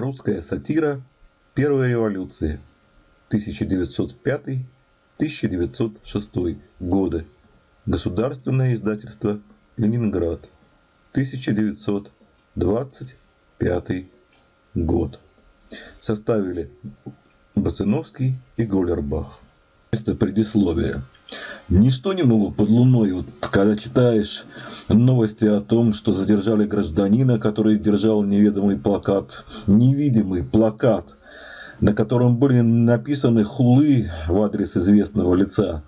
Русская сатира первой революции 1905-1906 годы. Государственное издательство Ленинград 1925 год. Составили Бациновский и Голлербах. Это предисловие. Ничто не ново под луной, вот, когда читаешь новости о том, что задержали гражданина, который держал неведомый плакат, невидимый плакат, на котором были написаны хулы в адрес известного лица.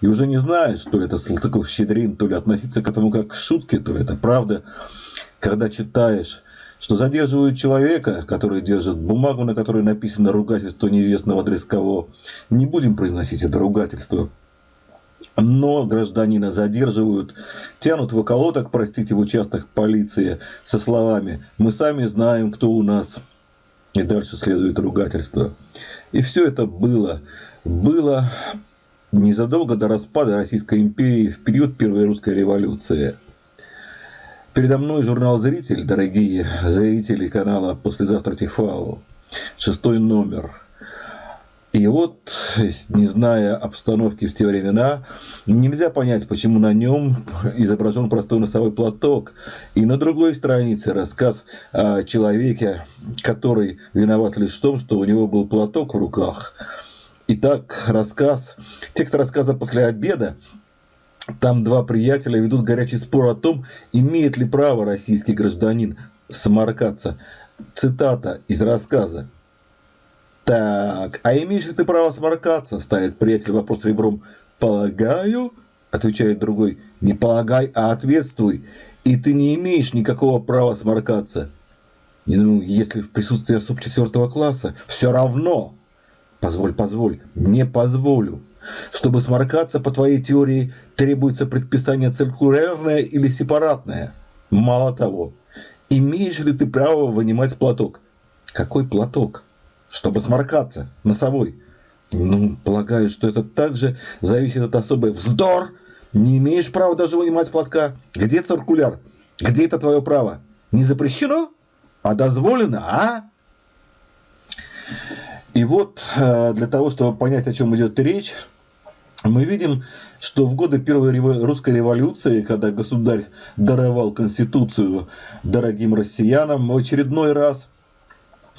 И уже не знаешь, то ли это Салтыков-Щедрин, то ли относиться к этому как к шутке, то ли это правда. Когда читаешь, что задерживают человека, который держит бумагу, на которой написано ругательство неизвестного адрес кого, не будем произносить это ругательство – но гражданина задерживают, тянут в околоток, простите, в участок полиции со словами «Мы сами знаем, кто у нас». И дальше следует ругательство. И все это было. Было незадолго до распада Российской империи в период Первой русской революции. Передо мной журнал «Зритель», дорогие зрители канала «Послезавтра Тифау». Шестой номер – и вот, не зная обстановки в те времена, нельзя понять, почему на нем изображен простой носовой платок. И на другой странице рассказ о человеке, который виноват лишь в том, что у него был платок в руках. Итак, рассказ, текст рассказа после обеда там два приятеля ведут горячий спор о том, имеет ли право российский гражданин сморкаться. Цитата из рассказа. Так, а имеешь ли ты право сморкаться? Ставит приятель вопрос ребром. Полагаю, отвечает другой. Не полагай, а ответствуй. И ты не имеешь никакого права сморкаться. Ну, если в присутствии особ четвертого класса, все равно. Позволь, позволь, не позволю. Чтобы сморкаться, по твоей теории, требуется предписание циркулярное или сепаратное. Мало того, имеешь ли ты право вынимать платок? Какой платок? Чтобы сморкаться, носовой. Ну, полагаю, что это также зависит от особой вздор. Не имеешь права даже вынимать платка. Где циркуляр? Где это твое право? Не запрещено? А дозволено, а? И вот э, для того, чтобы понять, о чем идет речь, мы видим, что в годы Первой русской революции, когда государь даровал Конституцию дорогим россиянам в очередной раз –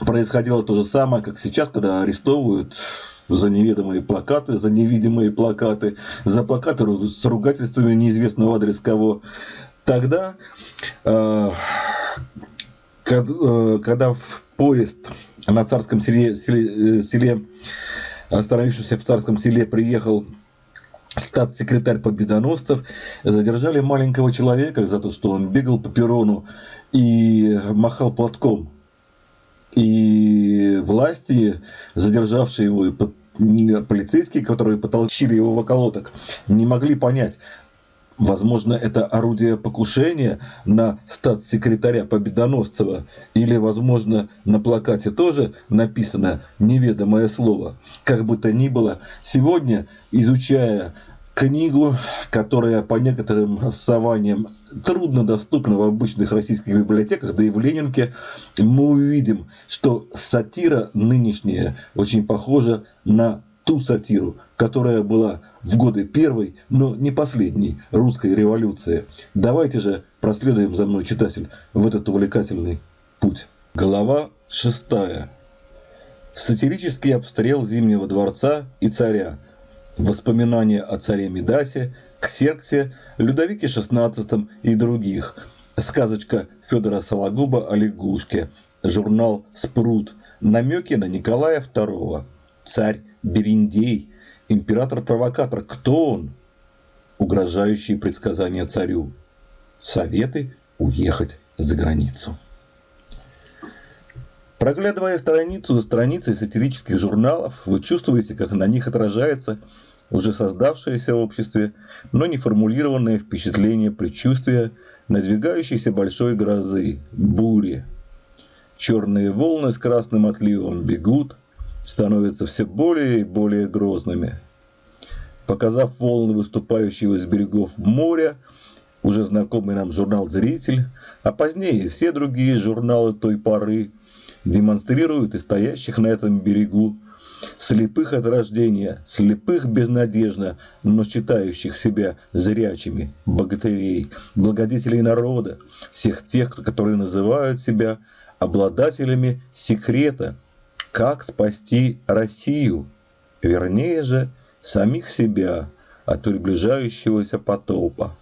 происходило то же самое, как сейчас, когда арестовывают за неведомые плакаты, за невидимые плакаты, за плакаты с ругательствами неизвестного адрес кого. Тогда, э, э, когда в поезд на царском селе, селе, э, селе остановившийся в царском селе, приехал статс-секретарь победоносцев, задержали маленького человека за то, что он бегал по перрону и махал платком и власти, задержавшие его, и полицейские, которые потолчили его в околоток, не могли понять, Возможно, это орудие покушения на статс-секретаря Победоносцева. Или, возможно, на плакате тоже написано неведомое слово. Как бы то ни было, сегодня, изучая книгу, которая по некоторым основаниям трудно доступна в обычных российских библиотеках, да и в Ленинке, мы увидим, что сатира нынешняя очень похожа на ту сатиру, которая была в годы первой, но не последней русской революции. Давайте же проследуем за мной, читатель, в этот увлекательный путь. Глава шестая. Сатирический обстрел Зимнего дворца и царя – Воспоминания о царе Медасе, Ксерксе, Людовике XVI и других. Сказочка Федора Сологуба о лягушке. Журнал «Спрут». Намеки на Николая II. Царь Бериндей. Император-провокатор. Кто он? Угрожающие предсказания царю. Советы уехать за границу. Проглядывая страницу за страницей сатирических журналов, вы чувствуете, как на них отражается уже создавшееся в обществе, но не формулированное впечатление предчувствия надвигающейся большой грозы, бури. Черные волны с красным отливом бегут, становятся все более и более грозными. Показав волны, выступающего из берегов моря, уже знакомый нам журнал «Зритель», а позднее все другие журналы той поры, демонстрируют и стоящих на этом берегу, слепых от рождения, слепых безнадежно, но считающих себя зрячими, богатырей, благодетелей народа, всех тех, которые называют себя обладателями секрета, как спасти Россию, вернее же, самих себя от приближающегося потопа.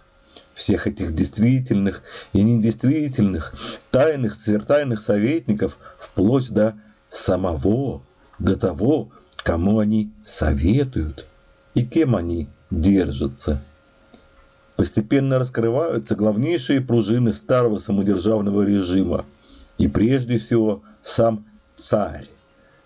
Всех этих действительных и недействительных, тайных, свертайных советников, вплоть до самого до того, кому они советуют и кем они держатся. Постепенно раскрываются главнейшие пружины старого самодержавного режима, и прежде всего сам царь,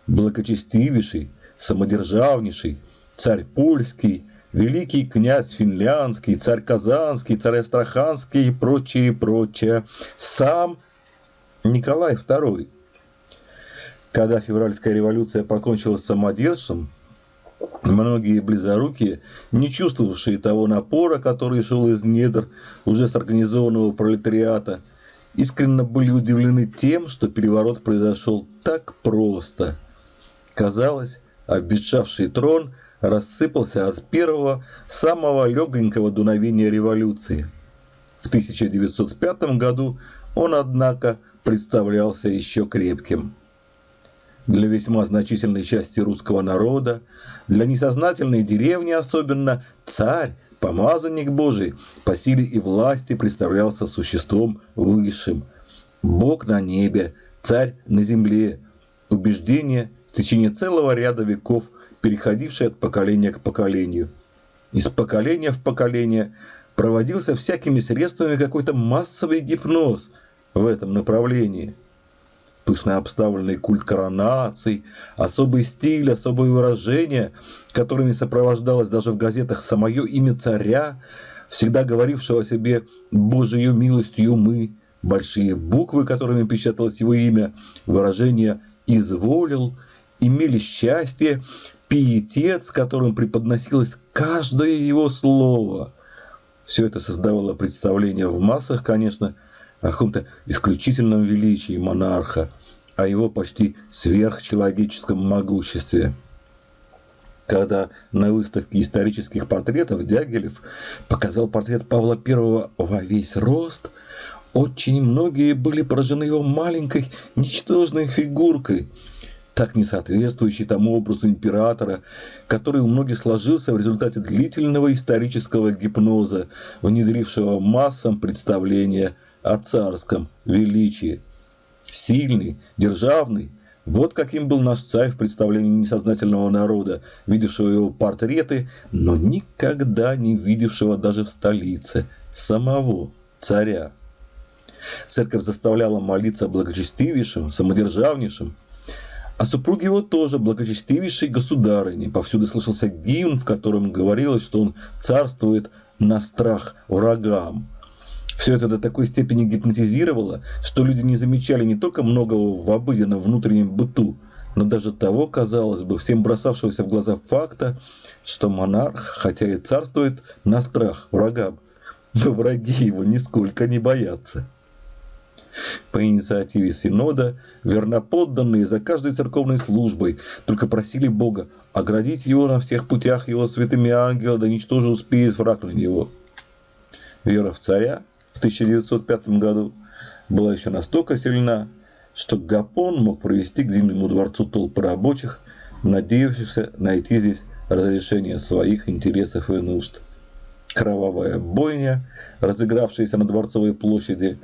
благочестивейший, самодержавнейший, царь польский, великий князь финляндский, царь казанский, царь астраханский и прочее, прочее, сам Николай II – когда февральская революция покончила с самодержцем, многие близорукие, не чувствовавшие того напора, который шел из недр уже с организованного пролетариата, искренне были удивлены тем, что переворот произошел так просто. Казалось, обветшавший трон рассыпался от первого, самого легонького дуновения революции. В 1905 году он, однако, представлялся еще крепким для весьма значительной части русского народа, для несознательной деревни особенно, царь, помазанник Божий, по силе и власти представлялся существом высшим. Бог на небе, царь на земле. Убеждение в течение целого ряда веков, переходившее от поколения к поколению. Из поколения в поколение проводился всякими средствами какой-то массовый гипноз в этом направлении – пышно обставленный культ коронаций, особый стиль, особые выражения, которыми сопровождалось даже в газетах самое имя царя, всегда говорившего о себе «Божию милостью мы», большие буквы, которыми печаталось его имя, выражение «изволил», имели счастье, пиетет, с которым преподносилось каждое его слово. Все это создавало представление в массах, конечно, о каком-то исключительном величии монарха, о его почти сверхчеловеческом могуществе. Когда на выставке исторических портретов Дягилев показал портрет Павла I во весь рост, очень многие были поражены его маленькой, ничтожной фигуркой, так не соответствующей тому образу императора, который у многих сложился в результате длительного исторического гипноза, внедрившего массам представления о царском величии. Сильный, державный. Вот каким был наш царь в представлении несознательного народа, видевшего его портреты, но никогда не видевшего даже в столице самого царя. Церковь заставляла молиться благочестивейшим, самодержавнейшим, а супруги его тоже благочестивейшей государыне. Повсюду слышался гимн, в котором говорилось, что он царствует на страх врагам. Все это до такой степени гипнотизировало, что люди не замечали не только многого в обыденном внутреннем быту, но даже того, казалось бы, всем бросавшегося в глаза факта, что монарх, хотя и царствует на страх врагам, но враги его нисколько не боятся. По инициативе Синода верноподданные за каждой церковной службой только просили Бога оградить его на всех путях его святыми ангелами, да ничто же успеет враг на него. Вера в царя в 1905 году была еще настолько сильна, что Гапон мог провести к Зимнему дворцу толпы рабочих, надеявшихся найти здесь разрешение своих интересов и нужд. Кровавая бойня, разыгравшаяся на Дворцовой площади,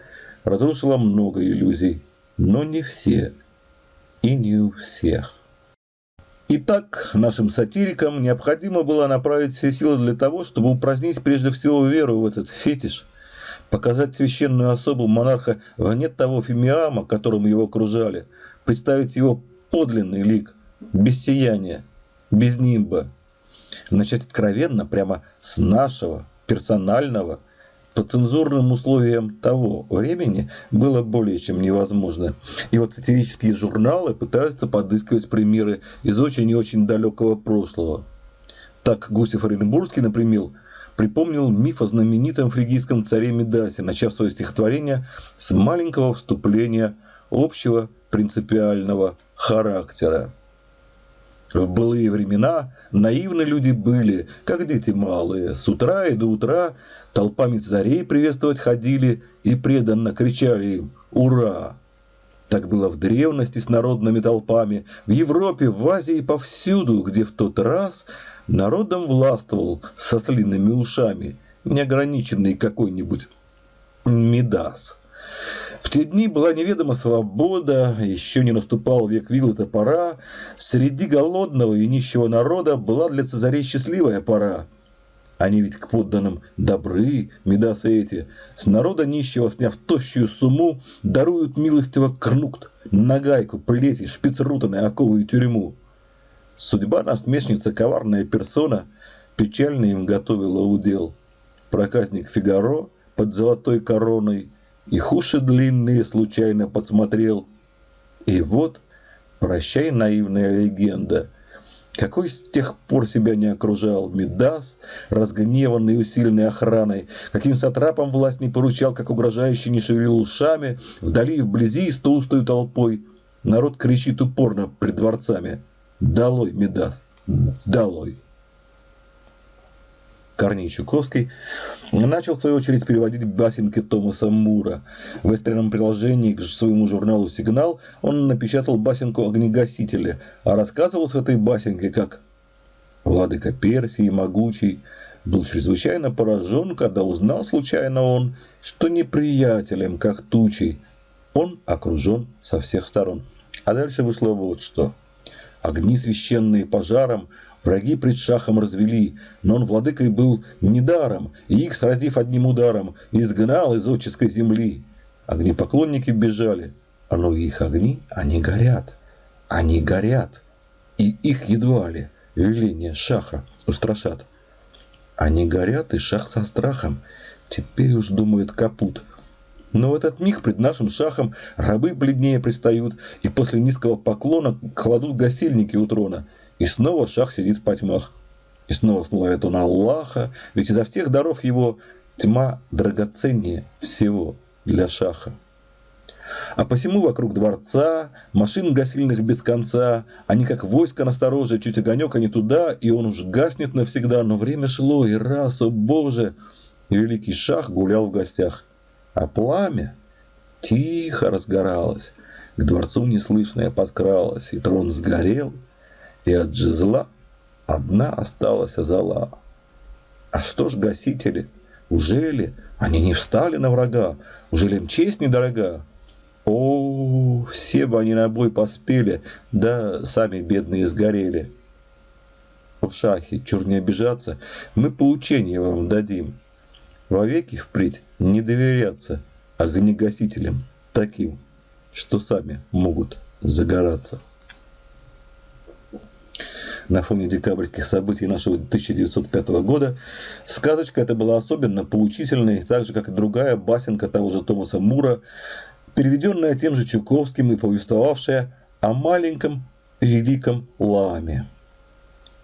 разрушила много иллюзий, но не все и не у всех. Итак, нашим сатирикам необходимо было направить все силы для того, чтобы упразднить прежде всего веру в этот фетиш – показать священную особу монарха вне того фимиама, которым его окружали, представить его подлинный лик, без сияния, без нимба. Начать откровенно, прямо с нашего, персонального, по цензурным условиям того времени было более чем невозможно. И вот сатирические журналы пытаются подыскивать примеры из очень и очень далекого прошлого. Так Гусев Оренбургский, например, припомнил миф о знаменитом фригийском царе Медасе, начав свое стихотворение с маленького вступления общего принципиального характера. В былые времена наивны люди были, как дети малые. С утра и до утра толпами царей приветствовать ходили и преданно кричали им «Ура!». Так было в древности с народными толпами, в Европе, в Азии, повсюду, где в тот раз народом властвовал со слинными ушами, неограниченный какой-нибудь Мидас. В те дни была неведома свобода, еще не наступал век вил и топора. Среди голодного и нищего народа была для цезарей счастливая пора. Они ведь к подданным добры, медасы эти. С народа нищего, сняв тощую сумму, даруют милостиво крнукт, нагайку, плети, шпицрутаны, оковы и тюрьму. Судьба насмешница, коварная персона, печально им готовила удел. Проказник Фигаро под золотой короной и хуши длинные случайно подсмотрел. И вот, прощай, наивная легенда, какой с тех пор себя не окружал Медас, разгневанный и усиленный охраной, каким сатрапом власть не поручал, как угрожающий не шевелил ушами, вдали и вблизи с толстой толпой. Народ кричит упорно пред дворцами. «Долой, Медас! Долой!» Корней Чуковский начал, в свою очередь, переводить басенки Томаса Мура. В экстренном приложении к своему журналу «Сигнал» он напечатал басенку «Огнегасители», а рассказывал с этой басенкой, как «Владыка Персии, могучий, был чрезвычайно поражен, когда узнал случайно он, что неприятелем, как тучей, он окружен со всех сторон». А дальше вышло вот что. Огни священные пожаром – Враги пред шахом развели, но он владыкой был недаром, и их, сразив одним ударом, изгнал из отческой земли. Огнепоклонники бежали, а но их огни, они горят, они горят, и их едва ли веление шаха устрашат. Они горят, и шах со страхом, теперь уж думает капут. Но в этот миг пред нашим шахом рабы бледнее пристают, и после низкого поклона кладут гасильники у трона – и снова шах сидит в потьмах. И снова славит он Аллаха, ведь изо всех даров его тьма драгоценнее всего для шаха. А посему вокруг дворца, машин гасильных без конца, они как войско настороже, чуть огонек, они туда, и он уж гаснет навсегда, но время шло, и раз, о боже, великий шах гулял в гостях. А пламя тихо разгоралось, к дворцу неслышное подкралось, и трон сгорел – и от джизла одна осталась зола. А что ж гасители? Ужели они не встали на врага? Ужели им честь недорога? О, все бы они на бой поспели, да сами бедные сгорели. В шахе, чур не обижаться, мы поучение вам дадим. Вовеки впредь не доверяться огнегасителям таким, что сами могут загораться на фоне декабрьских событий нашего 1905 года, сказочка эта была особенно поучительной, так же, как и другая басенка того же Томаса Мура, переведенная тем же Чуковским и повествовавшая о маленьком великом ламе.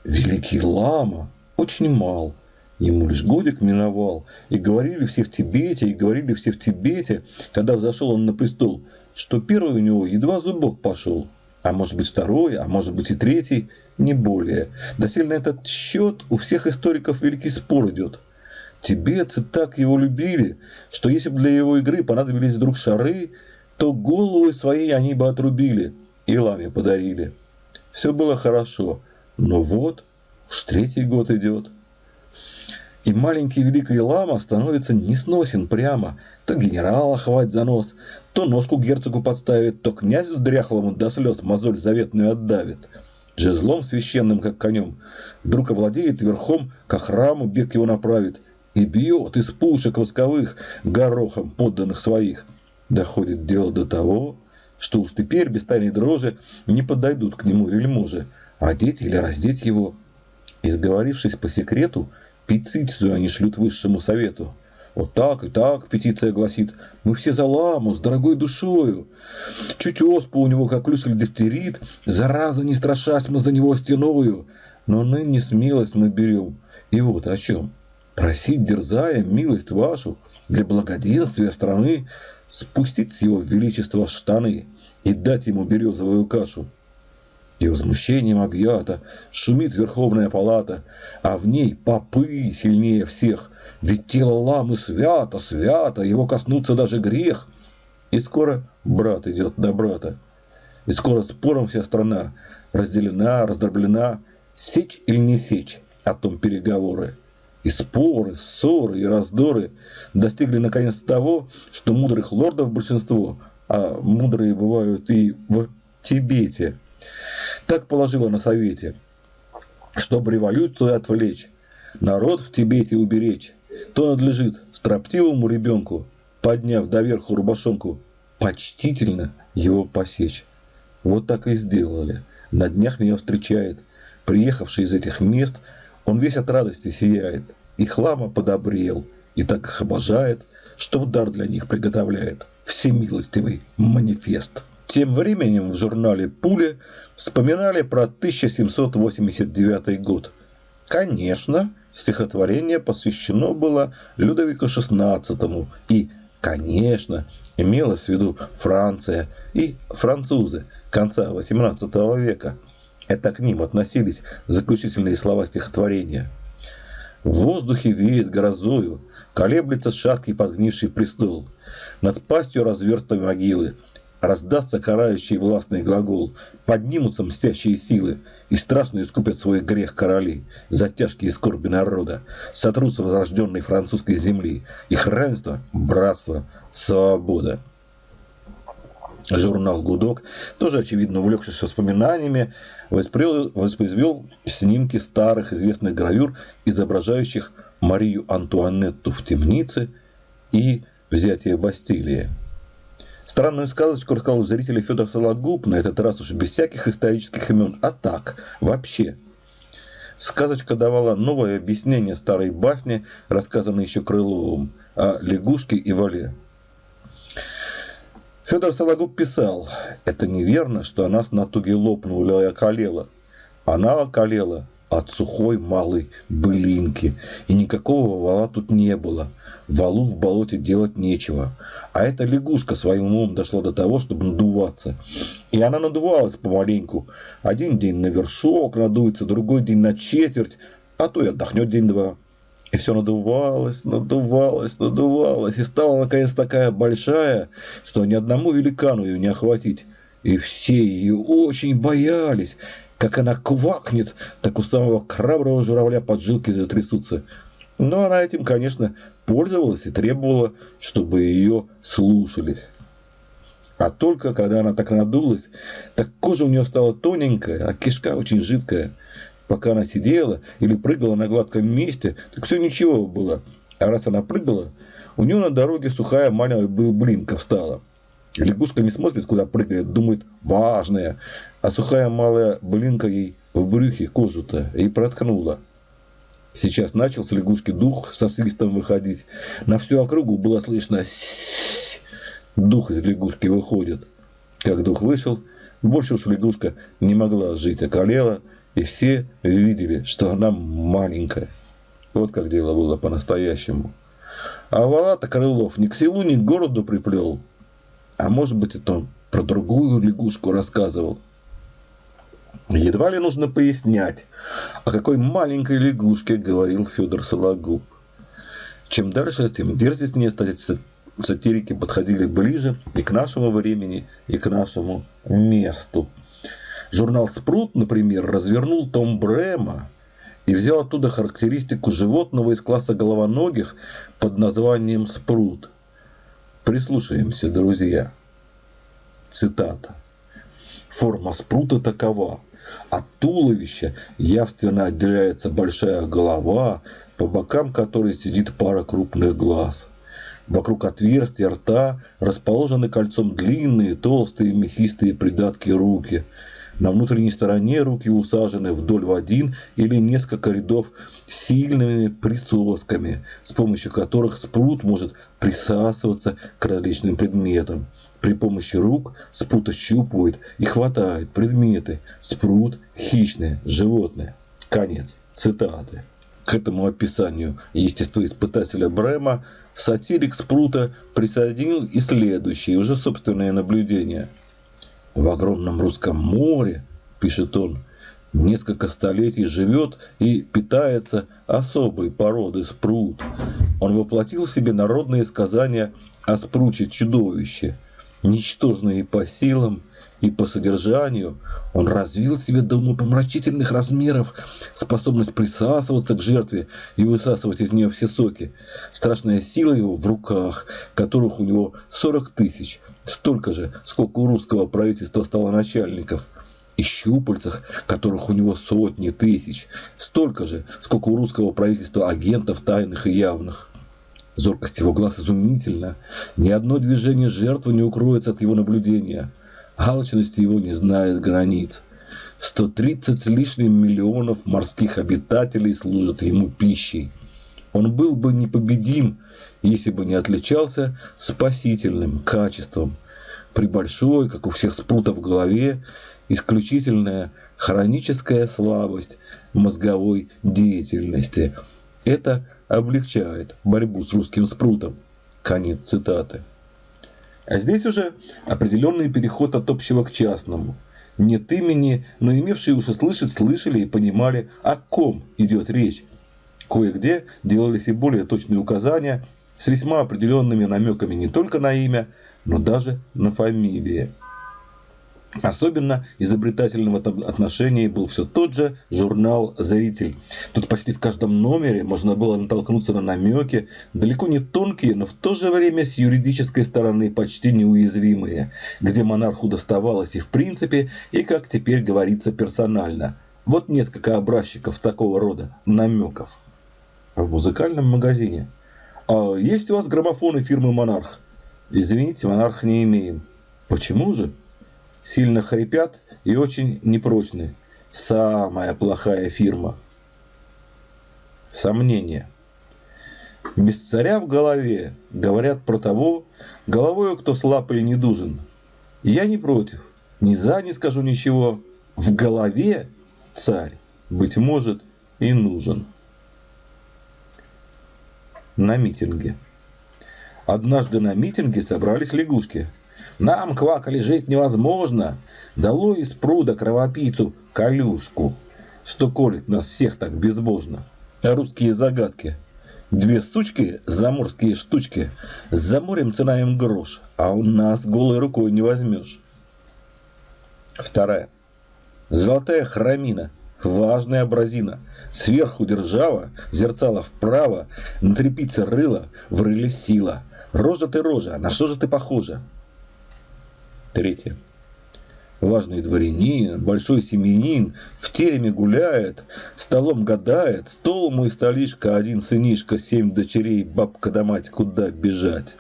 Великий лама? Очень мал, ему лишь годик миновал, и говорили все в Тибете, и говорили все в Тибете, когда взошел он на престол, что первый у него едва зубок пошел, а может быть второй, а может быть и третий – не более. Досильно этот счет у всех историков великий спор идет. Тибетцы так его любили, что если бы для его игры понадобились вдруг шары, то головы свои они бы отрубили и ламе подарили. Все было хорошо, но вот уж третий год идет. И маленький великий лама становится несносен прямо. То генерала хватит за нос, то ножку герцогу подставит, то князю дряхлому до слез мозоль заветную отдавит – жезлом священным, как конем, вдруг овладеет верхом, к храму бег его направит, и бьет из пушек восковых горохом подданных своих. Доходит дело до того, что уж теперь без тайной дрожи не подойдут к нему вельможи, одеть или раздеть его. И сговорившись по секрету, петицию они шлют высшему совету – вот так и так петиция гласит. Мы все за ламу, с дорогой душою. Чуть оспу у него, как клюшель дифтерит, зараза не страшась мы за него стеною. Но ныне смелость мы берем. И вот о чем. Просить, дерзая, милость вашу для благоденствия страны, спустить с его величества штаны и дать ему березовую кашу. И возмущением объята шумит Верховная Палата, а в ней попы сильнее всех, ведь тело ламы свято, свято, его коснуться даже грех. И скоро брат идет на брата. И скоро спором вся страна разделена, раздроблена. Сечь или не сечь, о том переговоры. И споры, ссоры и раздоры достигли наконец того, что мудрых лордов большинство, а мудрые бывают и в Тибете, так положило на совете, чтобы революцию отвлечь, народ в Тибете уберечь, то надлежит строптивому ребенку, подняв доверху рубашонку, почтительно его посечь. Вот так и сделали. На днях меня встречает. Приехавший из этих мест, он весь от радости сияет. И хлама подобрел, и так их обожает, что в дар для них приготовляет всемилостивый манифест. Тем временем в журнале «Пули» вспоминали про 1789 год. Конечно, стихотворение посвящено было Людовику XVI и, конечно, имелось в виду Франция и французы конца XVIII века. Это к ним относились заключительные слова стихотворения. В воздухе веет грозою, колеблется шаткий подгнивший престол. Над пастью разверстой могилы раздастся карающий властный глагол, поднимутся мстящие силы, и страшно искупят свой грех короли за тяжкие скорби народа, сотрутся возрожденной французской земли, их равенство, братство, свобода. Журнал «Гудок», тоже, очевидно, увлекшись воспоминаниями, воспроизвел снимки старых известных гравюр, изображающих Марию Антуанетту в темнице и взятие Бастилии. Странную сказочку рассказал зрителю Федор Сологуб, на этот раз уж без всяких исторических имен, а так, вообще. Сказочка давала новое объяснение старой басни, рассказанной еще Крыловым, о лягушке и вале. Федор Сологуб писал, это неверно, что она с натуги лопнула и околела. Она околела от сухой малой былинки, и никакого вала тут не было. Валу в болоте делать нечего. А эта лягушка своим умом дошла до того, чтобы надуваться. И она надувалась помаленьку. Один день на вершок надуется, другой день на четверть, а то и отдохнет день-два. И все надувалось, надувалось, надувалось, и стала наконец такая большая, что ни одному великану ее не охватить. И все ее очень боялись. Как она квакнет, так у самого храброго журавля поджилки затрясутся. Но она этим, конечно, пользовалась и требовала, чтобы ее слушались. А только когда она так надулась, так кожа у нее стала тоненькая, а кишка очень жидкая – Пока она сидела или прыгала на гладком месте, так все ничего было. А раз она прыгала, у нее на дороге сухая маленькая блинка встала. Лягушка не смотрит, куда прыгает, думает, важная. А сухая малая блинка ей в брюхе кожу-то и проткнула. Сейчас начал с лягушки дух со свистом выходить. На всю округу было слышно дух из лягушки выходит. Как дух вышел, больше уж лягушка не могла жить, околела, и все видели, что она маленькая. Вот как дело было по-настоящему. А Валата Крылов ни к селу, ни к городу приплел. А может быть, это он про другую лягушку рассказывал. Едва ли нужно пояснять, о какой маленькой лягушке говорил Федор Сологуб. Чем дальше, тем дерзостнее сатирики подходили ближе и к нашему времени, и к нашему месту. Журнал «Спрут», например, развернул том Брема и взял оттуда характеристику животного из класса головоногих под названием «Спрут». Прислушаемся, друзья. Цитата. Форма спрута такова. От туловища явственно отделяется большая голова, по бокам которой сидит пара крупных глаз. Вокруг отверстия рта расположены кольцом длинные, толстые, мясистые придатки руки – на внутренней стороне руки усажены вдоль в один или несколько рядов сильными присосками, с помощью которых спрут может присасываться к различным предметам. При помощи рук спрут ощупывает и хватает предметы. Спрут – хищное животное. Конец цитаты. К этому описанию естествоиспытателя Брема сатирик Спрута присоединил и следующие, уже собственные наблюдения. «В огромном русском море, — пишет он, — несколько столетий живет и питается особой породы спрут. Он воплотил в себе народные сказания о спруче чудовище, ничтожные по силам, и по содержанию он развил в себе до умопомрачительных размеров способность присасываться к жертве и высасывать из нее все соки. Страшная сила его в руках, которых у него 40 тысяч, столько же, сколько у русского правительства стало начальников и щупальцах, которых у него сотни тысяч, столько же, сколько у русского правительства агентов тайных и явных. Зоркость его глаз изумительна. Ни одно движение жертвы не укроется от его наблюдения – Алчность его не знает границ. 130 с лишним миллионов морских обитателей служат ему пищей. Он был бы непобедим, если бы не отличался спасительным качеством. При большой, как у всех спрутов в голове, исключительная хроническая слабость мозговой деятельности. Это облегчает борьбу с русским спрутом. Конец цитаты. А здесь уже определенный переход от общего к частному. Нет имени, но имевшие уши слышать слышали и понимали, о ком идет речь. Кое-где делались и более точные указания с весьма определенными намеками не только на имя, но даже на фамилии. Особенно изобретательным в этом отношении был все тот же журнал «Зритель». Тут почти в каждом номере можно было натолкнуться на намеки, далеко не тонкие, но в то же время с юридической стороны почти неуязвимые, где монарху доставалось и в принципе, и, как теперь говорится, персонально. Вот несколько образчиков такого рода намеков. В музыкальном магазине. А есть у вас граммофоны фирмы «Монарх»? Извините, «Монарх» не имеем. Почему же? Сильно хрипят и очень непрочны. Самая плохая фирма. Сомнение. Без царя в голове говорят про того, головою кто слаб или недужен. Я не против, ни за не скажу ничего. В голове царь, быть может, и нужен. На митинге. Однажды на митинге собрались лягушки – нам, квакали, жить невозможно. Дало из пруда кровопийцу колюшку, что колет нас всех так безбожно. Русские загадки. Две сучки, заморские штучки. За морем цена им грош, а у нас голой рукой не возьмешь. Вторая. Золотая храмина. Важная абразина. Сверху держава, зерцало вправо, на трепице рыла, в рыле сила. Рожа ты рожа, на что же ты похожа? Третье. Важный дворянин, большой семьянин, в тереме гуляет, столом гадает, стол мой столишка, один сынишка, семь дочерей, бабка да мать, куда бежать.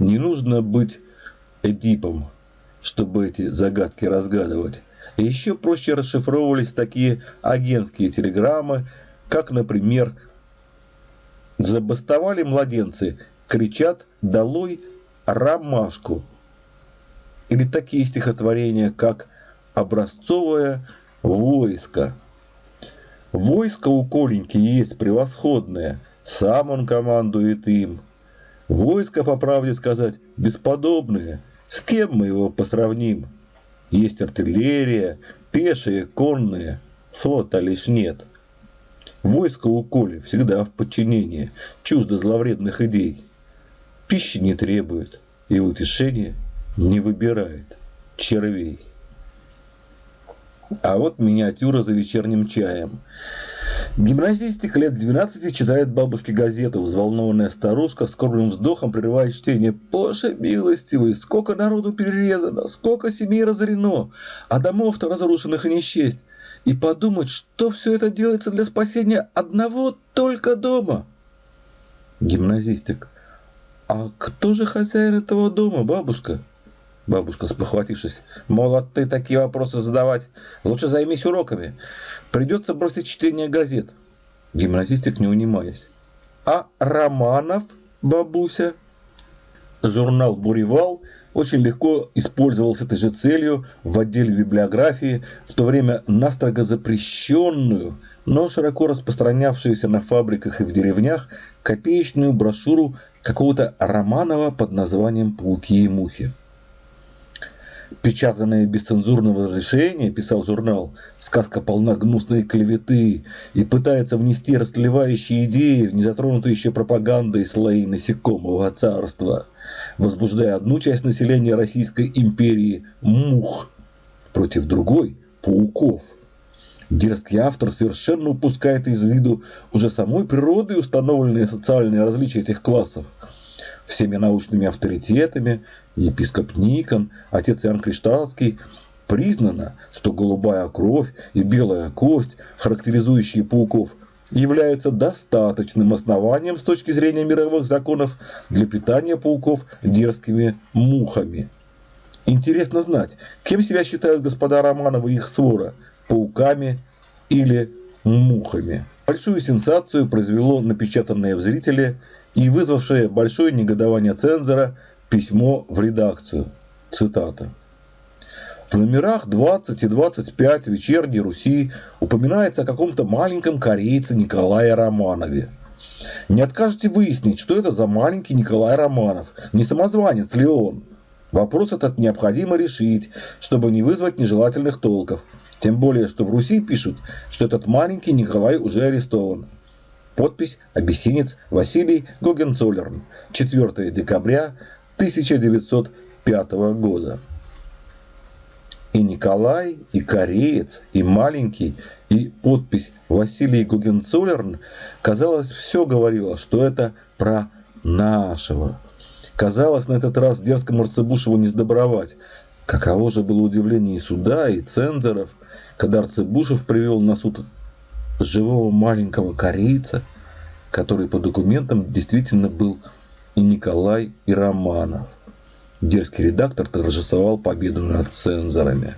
Не нужно быть Эдипом, чтобы эти загадки разгадывать. И еще проще расшифровывались такие агентские телеграммы, как, например, «Забастовали младенцы, кричат «Долой ромашку!» Или такие стихотворения, как «Образцовое войско». Войско у Коленьки есть превосходное, сам он командует им. Войско, по правде сказать, бесподобное, с кем мы его посравним? Есть артиллерия, пешие, конные, флота лишь нет. Войско у Коли всегда в подчинении, чуждо зловредных идей. Пищи не требует и утешения не выбирает червей. А вот миниатюра за вечерним чаем. Гимназистик лет 12 читает бабушке газету. Взволнованная старушка с скорбным вздохом прерывает чтение. «Боже милостивый, сколько народу перерезано, сколько семей разорено, а домов-то разрушенных и не счесть. И подумать, что все это делается для спасения одного только дома». Гимназистик. «А кто же хозяин этого дома, бабушка?» Бабушка, спохватившись. Молод ты такие вопросы задавать. Лучше займись уроками. Придется бросить чтение газет. Гимназистик не унимаясь. А Романов, бабуся? Журнал «Буревал» очень легко использовался этой же целью в отделе библиографии, в то время настрого запрещенную но широко распространявшуюся на фабриках и в деревнях копеечную брошюру какого-то Романова под названием «Пауки и мухи». Печатанное без цензурного разрешения, писал журнал, сказка полна гнусной клеветы и пытается внести растлевающие идеи в незатронутые еще пропагандой слои насекомого царства, возбуждая одну часть населения Российской империи – мух, против другой – пауков. Дерзкий автор совершенно упускает из виду уже самой природой установленные социальные различия этих классов – всеми научными авторитетами, епископ Никон, отец Иоанн Кришталский, признано, что голубая кровь и белая кость, характеризующие пауков, являются достаточным основанием с точки зрения мировых законов для питания пауков дерзкими мухами. Интересно знать, кем себя считают господа Романовы и их свора – пауками или мухами. Большую сенсацию произвело напечатанное в «Зрителе» и вызвавшее большое негодование цензора письмо в редакцию. Цитата. В номерах 20 и 25 «Вечерней Руси» упоминается о каком-то маленьком корейце Николае Романове. Не откажете выяснить, что это за маленький Николай Романов, не самозванец ли он? Вопрос этот необходимо решить, чтобы не вызвать нежелательных толков. Тем более, что в Руси пишут, что этот маленький Николай уже арестован. Подпись «Абиссинец Василий Гогенцоллерн. 4 декабря 1905 года». И Николай, и кореец, и маленький, и подпись Василий Гогенцоллерн, казалось, все говорило, что это про нашего. Казалось, на этот раз дерзкому Арцебушеву не сдобровать. Каково же было удивление и суда, и цензоров, когда Арцебушев привел на суд живого маленького корейца, который по документам действительно был и Николай, и Романов. Дерзкий редактор торжествовал победу над цензорами.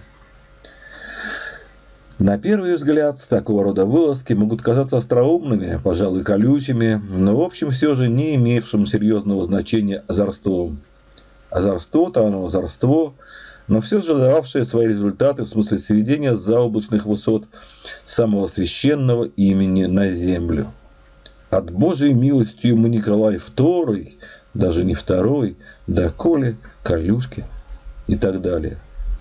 На первый взгляд, такого рода вылазки могут казаться остроумными, пожалуй, колючими, но в общем все же не имевшим серьезного значения озорством. Озорство-то оно озорство, но все же дававшее свои результаты в смысле сведения заоблачных высот самого священного имени на землю. От Божьей милостью мы Николай II, даже не второй, да Коли, Колюшки и так далее.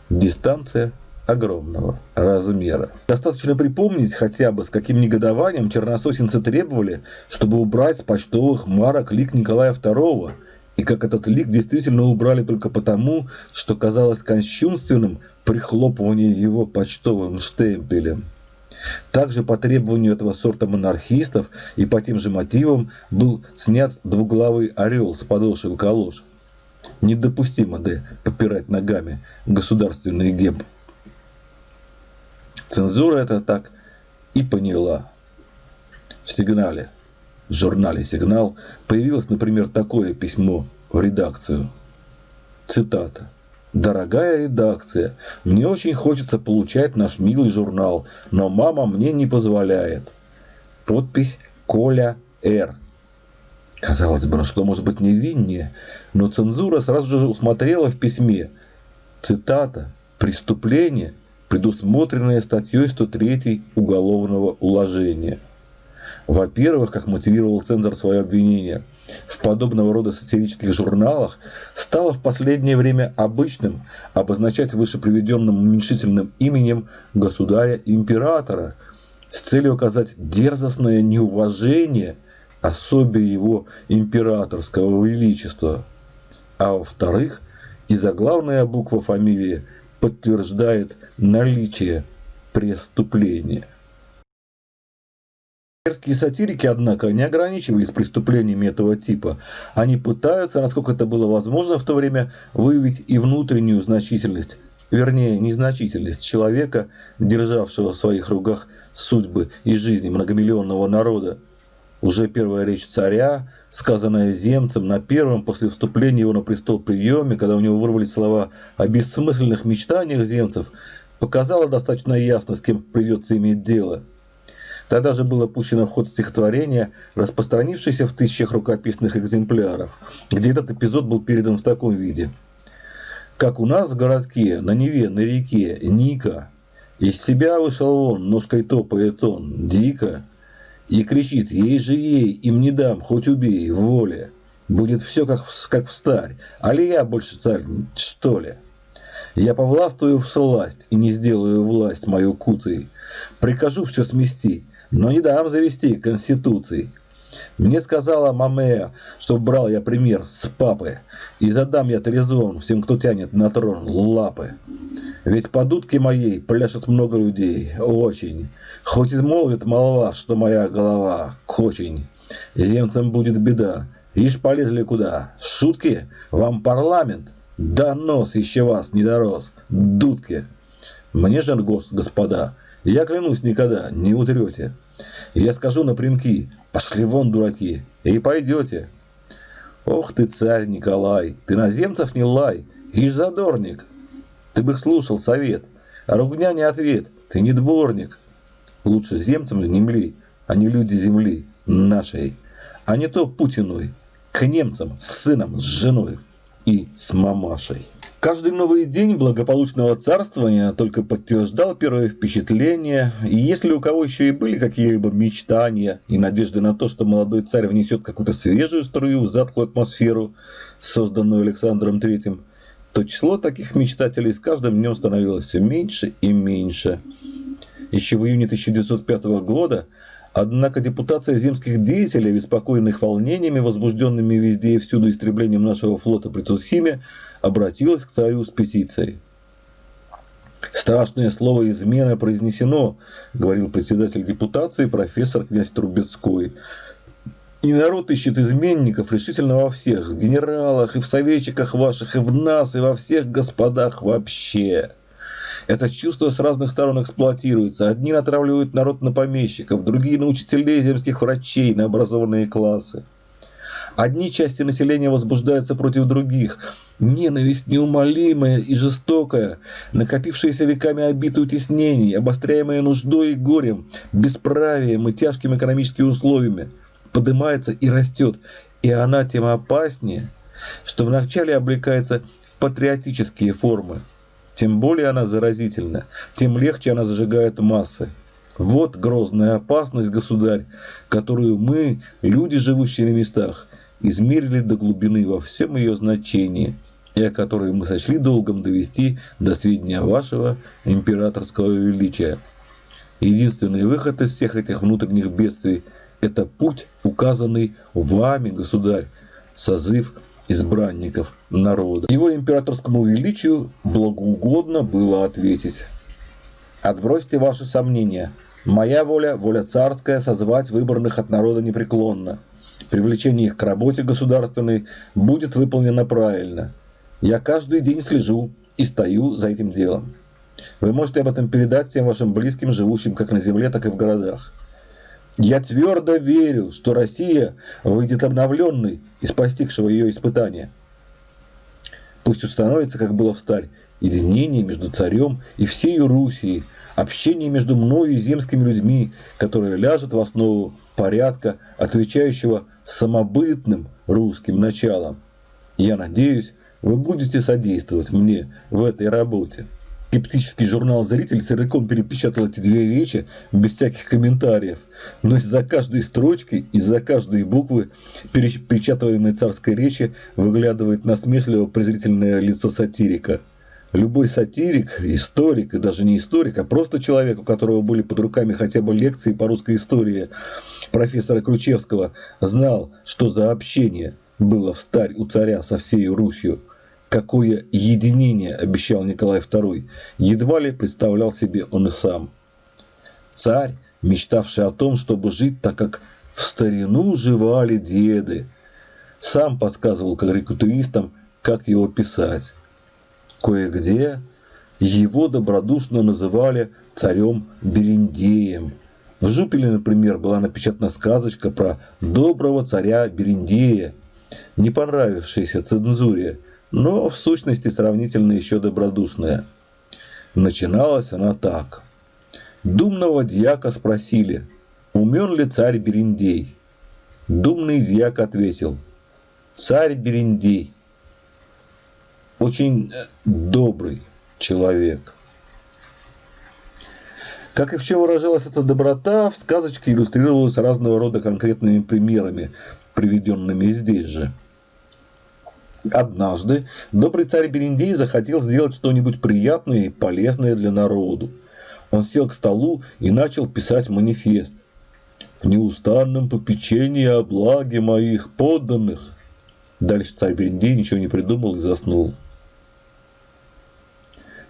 Дистанция огромного размера. Достаточно припомнить хотя бы, с каким негодованием чернососинцы требовали, чтобы убрать с почтовых марок лик Николая II – и как этот лик действительно убрали только потому, что казалось кощунственным прихлопывание его почтовым штемпелем. Также по требованию этого сорта монархистов и по тем же мотивам был снят двуглавый орел с подошвы калош. Недопустимо, да, попирать ногами государственный геб. Цензура это так и поняла. В сигнале в журнале «Сигнал» появилось, например, такое письмо в редакцию. Цитата. «Дорогая редакция, мне очень хочется получать наш милый журнал, но мама мне не позволяет». Подпись «Коля Р». Казалось бы, ну что может быть невиннее, но цензура сразу же усмотрела в письме цитата «Преступление, предусмотренное статьей 103 Уголовного уложения». Во-первых, как мотивировал цензор свое обвинение, в подобного рода сатирических журналах стало в последнее время обычным обозначать вышеприведенным уменьшительным именем государя-императора с целью оказать дерзостное неуважение особе его императорского величества. А во-вторых, и заглавная буква фамилии подтверждает наличие преступления. Мерзкие сатирики, однако, не ограничивались преступлениями этого типа. Они пытаются, насколько это было возможно в то время, выявить и внутреннюю значительность, вернее, незначительность человека, державшего в своих руках судьбы и жизни многомиллионного народа. Уже первая речь царя, сказанная земцем на первом после вступления его на престол приеме, когда у него вырвались слова о бессмысленных мечтаниях земцев, показала достаточно ясно, с кем придется иметь дело – Тогда же было пущено в ход стихотворение, распространившееся в тысячах рукописных экземпляров, где этот эпизод был передан в таком виде. Как у нас в городке, на Неве, на реке, Ника, Из себя вышел он, ножкой топает он, дико, и кричит, ей же ей, им не дам, хоть убей, в воле. Будет все как, как в старь, али я больше царь, что ли? Я повластвую в сласть и не сделаю власть мою куцей. Прикажу все смести, но не дам завести конституции. Мне сказала Мамея, что брал я пример с папы, и задам я трезон всем, кто тянет на трон лапы. Ведь по дудке моей пляшет много людей, очень. Хоть и молвит молва, что моя голова очень. Земцам будет беда. Ишь полезли куда? Шутки? Вам парламент? Да нос еще вас не дорос. Дудки. Мне же гос, господа, я клянусь никогда, не утрете. Я скажу напрямки, пошли вон, дураки, и пойдете. Ох ты, царь Николай, ты на земцев не лай, ишь задорник. Ты бы слушал совет, а ругня не ответ, ты не дворник. Лучше земцам не мли, а не люди земли нашей, а не то Путиной, к немцам с сыном, с женой и с мамашей. Каждый новый день благополучного царствования только подтверждал первое впечатление, и если у кого еще и были какие-либо мечтания и надежды на то, что молодой царь внесет какую-то свежую струю в затклую атмосферу, созданную Александром III, то число таких мечтателей с каждым днем становилось все меньше и меньше. Еще в июне 1905 года Однако депутация земских деятелей, обеспокоенных волнениями, возбужденными везде и всюду истреблением нашего флота при Цусиме, обратилась к царю с петицией. «Страшное слово «измена» произнесено», — говорил председатель депутации профессор князь Трубецкой. «И народ ищет изменников решительно во всех, в генералах, и в советчиках ваших, и в нас, и во всех господах вообще». Это чувство с разных сторон эксплуатируется. Одни натравливают народ на помещиков, другие на учителей, земских врачей, на образованные классы. Одни части населения возбуждаются против других. Ненависть неумолимая и жестокая, накопившаяся веками обиды утеснений, обостряемая нуждой и горем, бесправием и тяжкими экономическими условиями, поднимается и растет. И она тем опаснее, что вначале облекается в патриотические формы. Тем более она заразительна, тем легче она зажигает массы. Вот грозная опасность, государь, которую мы, люди, живущие на местах, измерили до глубины во всем ее значении, и о которой мы сочли долгом довести до сведения вашего императорского величия. Единственный выход из всех этих внутренних бедствий – это путь, указанный вами, государь, созыв избранников народа. Его императорскому величию благоугодно было ответить. Отбросьте ваши сомнения. Моя воля, воля царская, созвать выбранных от народа непреклонно – привлечение их к работе государственной будет выполнено правильно. Я каждый день слежу и стою за этим делом. Вы можете об этом передать всем вашим близким, живущим как на земле, так и в городах. Я твердо верю, что Россия выйдет обновленной из постигшего ее испытания. Пусть установится, как было в старь, единение между царем и всей Руси, общение между мною и земскими людьми, которое ляжет в основу порядка, отвечающего самобытным русским началом. Я надеюсь, вы будете содействовать мне в этой работе. Скептический журнал «Зритель» целиком перепечатал эти две речи без всяких комментариев. Но из-за каждой строчки, из-за каждой буквы перепечатываемой царской речи выглядывает насмешливо презрительное лицо сатирика – Любой сатирик, историк, и даже не историк, а просто человек, у которого были под руками хотя бы лекции по русской истории профессора Ключевского, знал, что за общение было в старь у царя со всей Русью. Какое единение обещал Николай II, едва ли представлял себе он и сам. Царь, мечтавший о том, чтобы жить так, как в старину жевали деды, сам подсказывал карикатуристам, как его писать. Кое-где его добродушно называли царем Берендеем. В Жупеле, например, была напечатана сказочка про доброго царя Берендея, не понравившаяся цензуре, но в сущности сравнительно еще добродушная. Начиналась она так. Думного дьяка спросили, умен ли царь Берендей? Думный дьяк ответил, царь Берендей – очень э, добрый человек. Как и в чем выражалась эта доброта, в сказочке иллюстрировалась разного рода конкретными примерами, приведенными здесь же. Однажды добрый царь Берендей захотел сделать что-нибудь приятное и полезное для народу. Он сел к столу и начал писать манифест. «В неустанном попечении о благе моих подданных». Дальше царь Берендей ничего не придумал и заснул.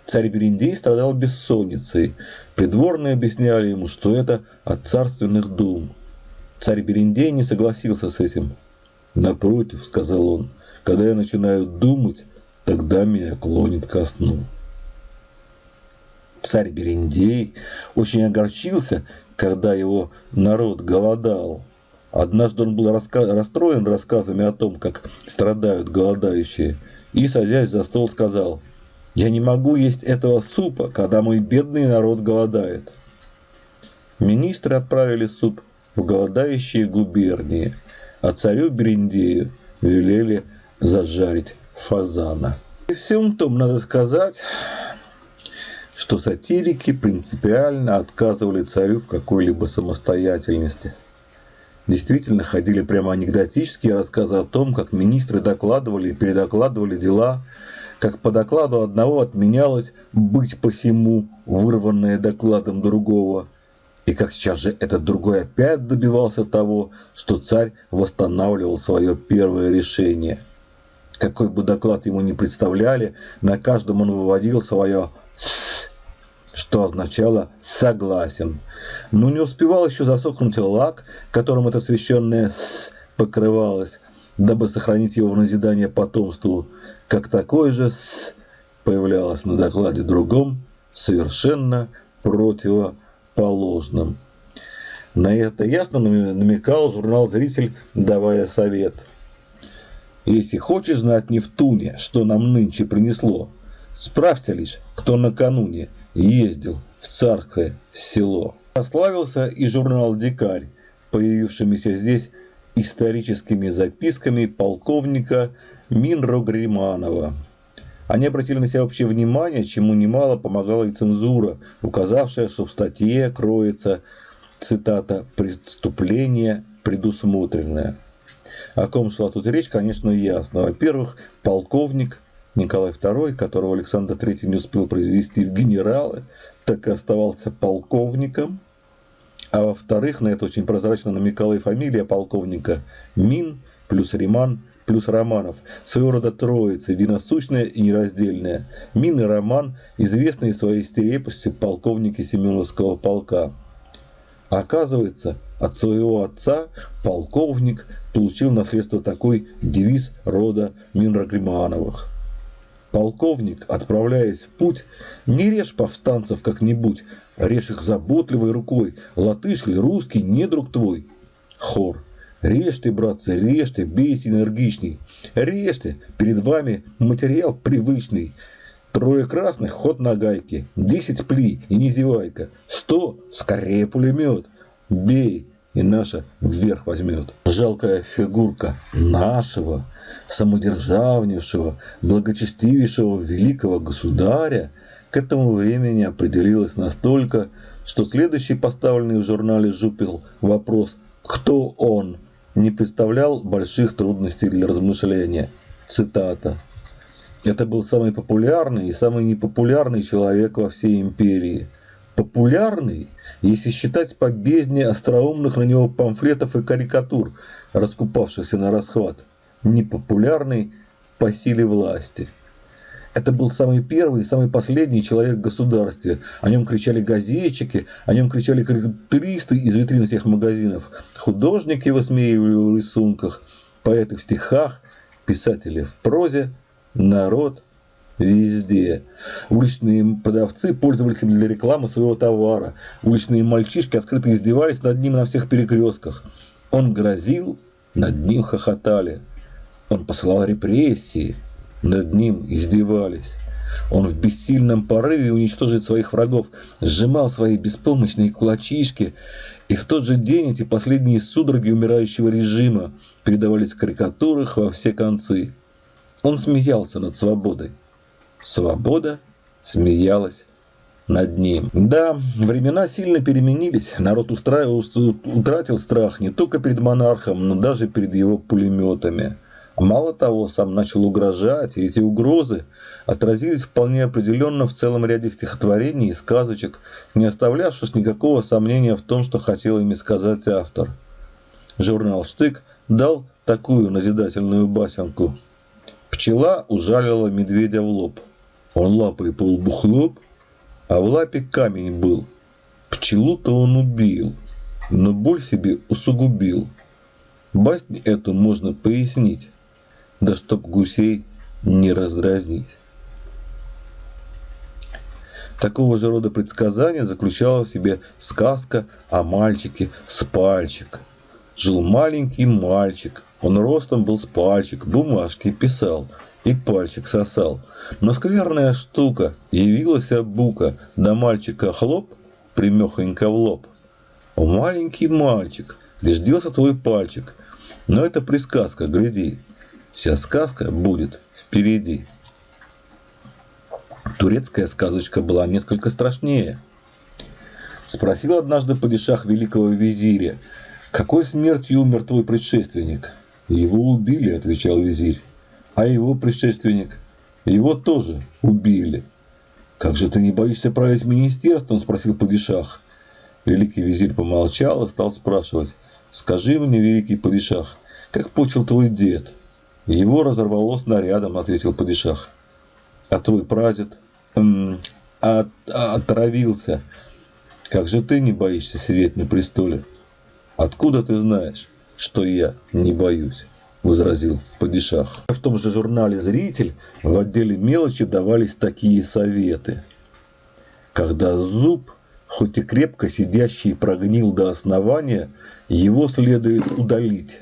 Царь Берендей страдал бессонницей. Придворные объясняли ему, что это от царственных дум. Царь Берендей не согласился с этим. «Напротив», — сказал он, — «когда я начинаю думать, тогда меня клонит ко сну». Царь Берендей очень огорчился, когда его народ голодал. Однажды он был расстроен рассказами о том, как страдают голодающие, и, садясь за стол, сказал – я не могу есть этого супа, когда мой бедный народ голодает. Министры отправили суп в голодающие губернии, а царю Берендею велели зажарить фазана. И всем том надо сказать, что сатирики принципиально отказывали царю в какой-либо самостоятельности. Действительно ходили прямо анекдотические рассказы о том, как министры докладывали и передокладывали дела как по докладу одного отменялось «быть посему», вырванное докладом другого, и как сейчас же этот другой опять добивался того, что царь восстанавливал свое первое решение. Какой бы доклад ему ни представляли, на каждом он выводил свое «с», что означало «согласен». Но не успевал еще засохнуть лак, которым это священное «с» покрывалось, дабы сохранить его в назидание потомству – как такой же «с» появлялось на докладе другом, совершенно противоположном. На это ясно намекал журнал «Зритель», давая совет. Если хочешь знать Нефтуне, что нам нынче принесло, справься лишь, кто накануне ездил в царское село. Прославился и журнал «Дикарь», появившимися здесь историческими записками полковника Минро Гриманова. Они обратили на себя общее внимание, чему немало помогала и цензура, указавшая, что в статье кроется, цитата, «преступление предусмотренное». О ком шла тут речь, конечно, ясно. Во-первых, полковник Николай II, которого Александр III не успел произвести в генералы, так и оставался полковником. А во-вторых, на это очень прозрачно намекала и фамилия полковника Мин плюс Риман плюс Романов, своего рода троица, единосущная и нераздельная. Мин и Роман, известные своей стерепостью полковники Семеновского полка. Оказывается, от своего отца полковник получил наследство такой девиз рода Минрагримановых. Полковник, отправляясь в путь, не режь повстанцев как-нибудь, режь их заботливой рукой, латыш или русский, не друг твой. Хор. Режьте, братцы, режьте, бейте энергичней. Режьте, перед вами материал привычный. Трое красных, ход на гайке. Десять пли, и не зевайка. Сто, скорее пулемет. Бей, и наша вверх возьмет. Жалкая фигурка нашего, самодержавнейшего, благочестивейшего великого государя к этому времени определилась настолько, что следующий поставленный в журнале «Жупил» вопрос «Кто он?» не представлял больших трудностей для размышления. Цитата. Это был самый популярный и самый непопулярный человек во всей империи. Популярный, если считать по бездне остроумных на него памфлетов и карикатур, раскупавшихся на расхват. Непопулярный по силе власти – это был самый первый и самый последний человек в государстве. О нем кричали газетчики, о нем кричали карикатуристы из витрин всех магазинов. Художники высмеивали в рисунках, поэты в стихах, писатели в прозе, народ везде. Уличные продавцы пользовались им для рекламы своего товара. Уличные мальчишки открыто издевались над ним на всех перекрестках. Он грозил, над ним хохотали. Он посылал репрессии, над ним издевались. Он в бессильном порыве уничтожить своих врагов сжимал свои беспомощные кулачишки, и в тот же день эти последние судороги умирающего режима передавались в карикатурах во все концы. Он смеялся над свободой. Свобода смеялась над ним. Да, времена сильно переменились. Народ устраивал, утратил страх не только перед монархом, но даже перед его пулеметами. Мало того, сам начал угрожать, и эти угрозы отразились вполне определенно в целом ряде стихотворений и сказочек, не оставлявших никакого сомнения в том, что хотел ими сказать автор. Журнал «Штык» дал такую назидательную басенку. Пчела ужалила медведя в лоб. Он лапой по лбу хлоп, а в лапе камень был. Пчелу-то он убил, но боль себе усугубил. Баснь эту можно пояснить, да чтоб гусей не раздразнить. Такого же рода предсказание заключала в себе сказка о мальчике с пальчик. Жил маленький мальчик, он ростом был с пальчик, бумажки писал и пальчик сосал. Но скверная штука, явилась бука, да мальчика хлоп, примехонько в лоб. О, маленький мальчик, где ждется твой пальчик? Но это присказка, гляди, вся сказка будет впереди. Турецкая сказочка была несколько страшнее. Спросил однажды падишах великого визиря, какой смертью умер твой предшественник? Его убили, отвечал визирь. А его предшественник? Его тоже убили. Как же ты не боишься править министерством? Спросил падишах. Великий визирь помолчал и стал спрашивать. Скажи мне, великий падишах, как почил твой дед? Его разорвало снарядом, ответил падишах. А твой прадед м от, отравился. Как же ты не боишься сидеть на престоле? Откуда ты знаешь, что я не боюсь? Возразил Падишах. В том же журнале «Зритель» в отделе мелочи давались такие советы. Когда зуб, хоть и крепко сидящий, прогнил до основания, его следует удалить.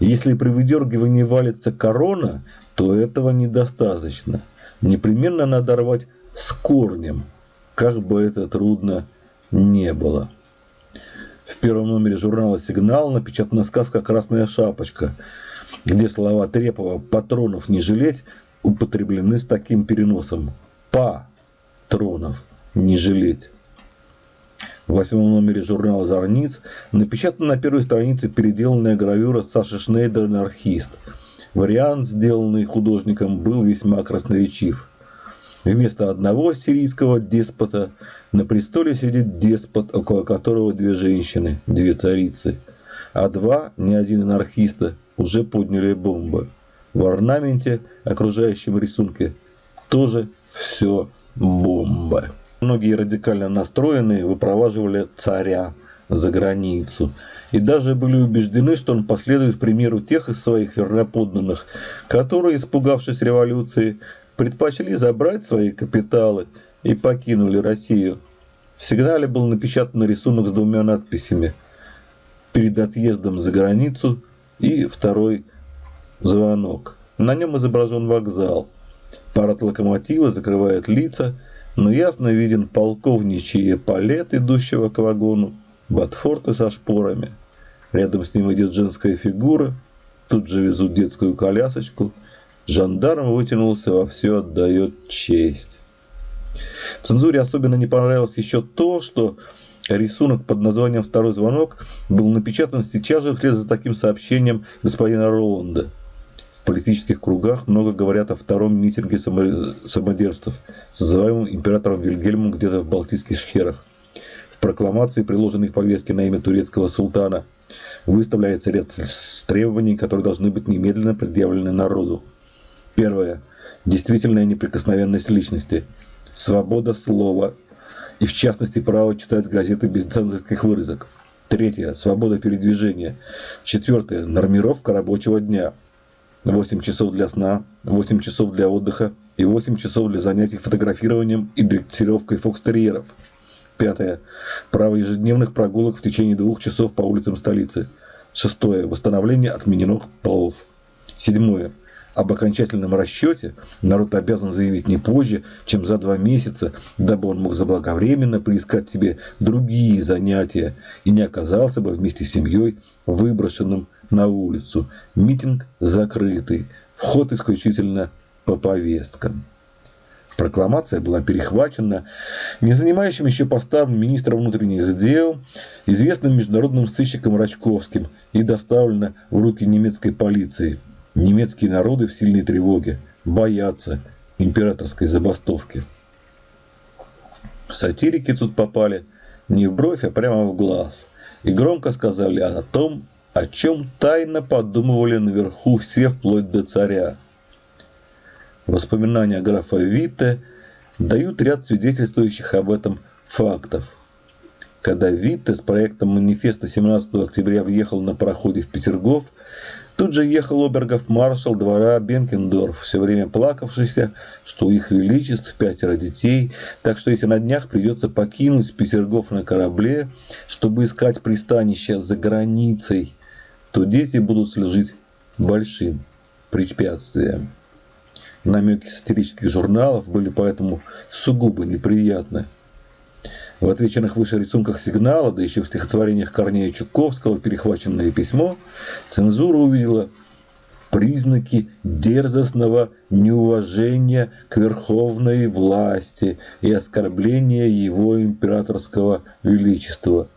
Если при выдергивании валится корона, то этого недостаточно. Непременно надо рвать с корнем, как бы это трудно не было. В первом номере журнала «Сигнал» напечатана сказка «Красная шапочка», где слова Трепова «патронов не жалеть» употреблены с таким переносом «патронов не жалеть». В восьмом номере журнала «Зорниц» напечатана на первой странице переделанная гравюра Саши Шнейдер «Анархист». Вариант, сделанный художником, был весьма красноречив. Вместо одного сирийского деспота на престоле сидит деспот, около которого две женщины, две царицы, а два, не один анархиста, уже подняли бомбы. В орнаменте, окружающем рисунке, тоже все бомбы. Многие радикально настроенные выпроваживали царя за границу и даже были убеждены, что он последует примеру тех из своих верноподданных, которые, испугавшись революции, предпочли забрать свои капиталы и покинули Россию. В сигнале был напечатан рисунок с двумя надписями «Перед отъездом за границу» и второй звонок. На нем изображен вокзал. Парад локомотива закрывает лица, но ясно виден полковничий палет, идущего к вагону, ботфорты со шпорами. Рядом с ним идет женская фигура, тут же везут детскую колясочку. Жандарм вытянулся во все отдает честь. Цензуре особенно не понравилось еще то, что рисунок под названием «Второй звонок» был напечатан сейчас же вслед за таким сообщением господина Роланда. В политических кругах много говорят о втором митинге самодержцев, созываемом императором Вильгельмом где-то в Балтийских шхерах. В прокламации, приложенной к повестке на имя турецкого султана, выставляется ряд требований, которые должны быть немедленно предъявлены народу. Первое. Действительная неприкосновенность личности. Свобода слова и в частности право читать газеты без цензорских вырезок. Третье. Свобода передвижения. Четвертое. Нормировка рабочего дня. 8 часов для сна, 8 часов для отдыха и 8 часов для занятий фотографированием и дрессировкой фокстерьеров. Пятое. Право ежедневных прогулок в течение двух часов по улицам столицы. Шестое. Восстановление отмененных полов. Седьмое. Об окончательном расчете народ обязан заявить не позже, чем за два месяца, дабы он мог заблаговременно поискать себе другие занятия и не оказался бы вместе с семьей выброшенным на улицу. Митинг закрытый, вход исключительно по повесткам. Прокламация была перехвачена не занимающим еще постом министром внутренних дел, известным международным сыщиком Рачковским и доставлена в руки немецкой полиции. Немецкие народы в сильной тревоге, боятся императорской забастовки. Сатирики тут попали не в бровь, а прямо в глаз. И громко сказали о том, о чем тайно подумывали наверху все вплоть до царя. Воспоминания графа Витте дают ряд свидетельствующих об этом фактов. Когда Витте с проектом манифеста 17 октября въехал на пароходе в Петергоф, тут же ехал обергов маршал двора Бенкендорф, все время плакавшийся, что у их величеств пятеро детей, так что если на днях придется покинуть Петергоф на корабле, чтобы искать пристанище за границей, то дети будут служить большим препятствием. Намеки сатирических журналов были поэтому сугубо неприятны. В отвеченных выше рисунках сигнала, да еще в стихотворениях Корнея Чуковского «Перехваченное письмо», цензура увидела признаки дерзостного неуважения к верховной власти и оскорбления его императорского величества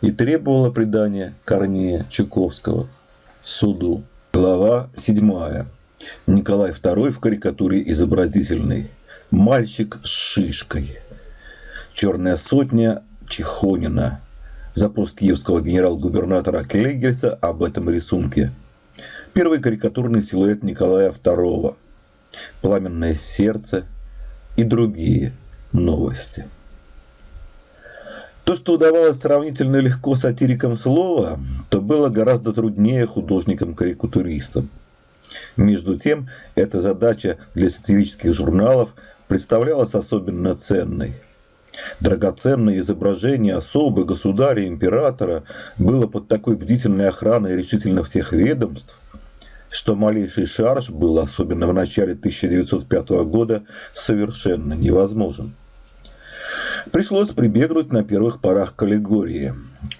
и требовала предания Корнея Чуковского суду. Глава 7. Николай II в карикатуре изобразительной. Мальчик с шишкой. Черная сотня Чехонина. Запрос киевского генерал-губернатора Клегельса об этом рисунке. Первый карикатурный силуэт Николая II. Пламенное сердце и другие новости. То, что удавалось сравнительно легко сатирикам слова, то было гораздо труднее художникам-карикатуристам. Между тем, эта задача для сатирических журналов представлялась особенно ценной. Драгоценное изображение особы, государя, императора было под такой бдительной охраной решительно всех ведомств, что малейший шарж был, особенно в начале 1905 года, совершенно невозможен. Пришлось прибегнуть на первых порах к аллегории.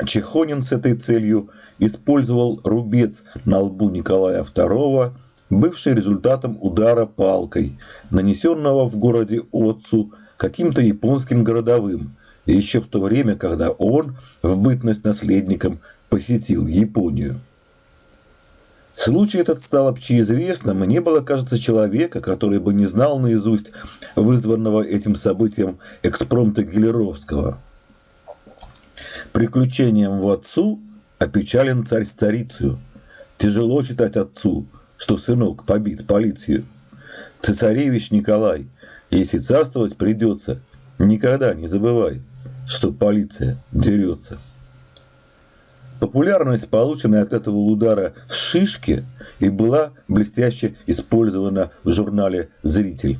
Чехонин с этой целью использовал рубец на лбу Николая II, бывший результатом удара палкой, нанесенного в городе Отцу каким-то японским городовым, еще в то время, когда он, в бытность наследником, посетил Японию. Случай этот стал общеизвестным, и не было, кажется, человека, который бы не знал наизусть вызванного этим событием экспромта Гелеровского. Приключением в отцу опечален царь с царицею. Тяжело читать отцу, что сынок побит полицию. Цесаревич Николай, если царствовать придется, никогда не забывай, что полиция дерется. Популярность, полученная от этого удара с шишки, и была блестяще использована в журнале «Зритель».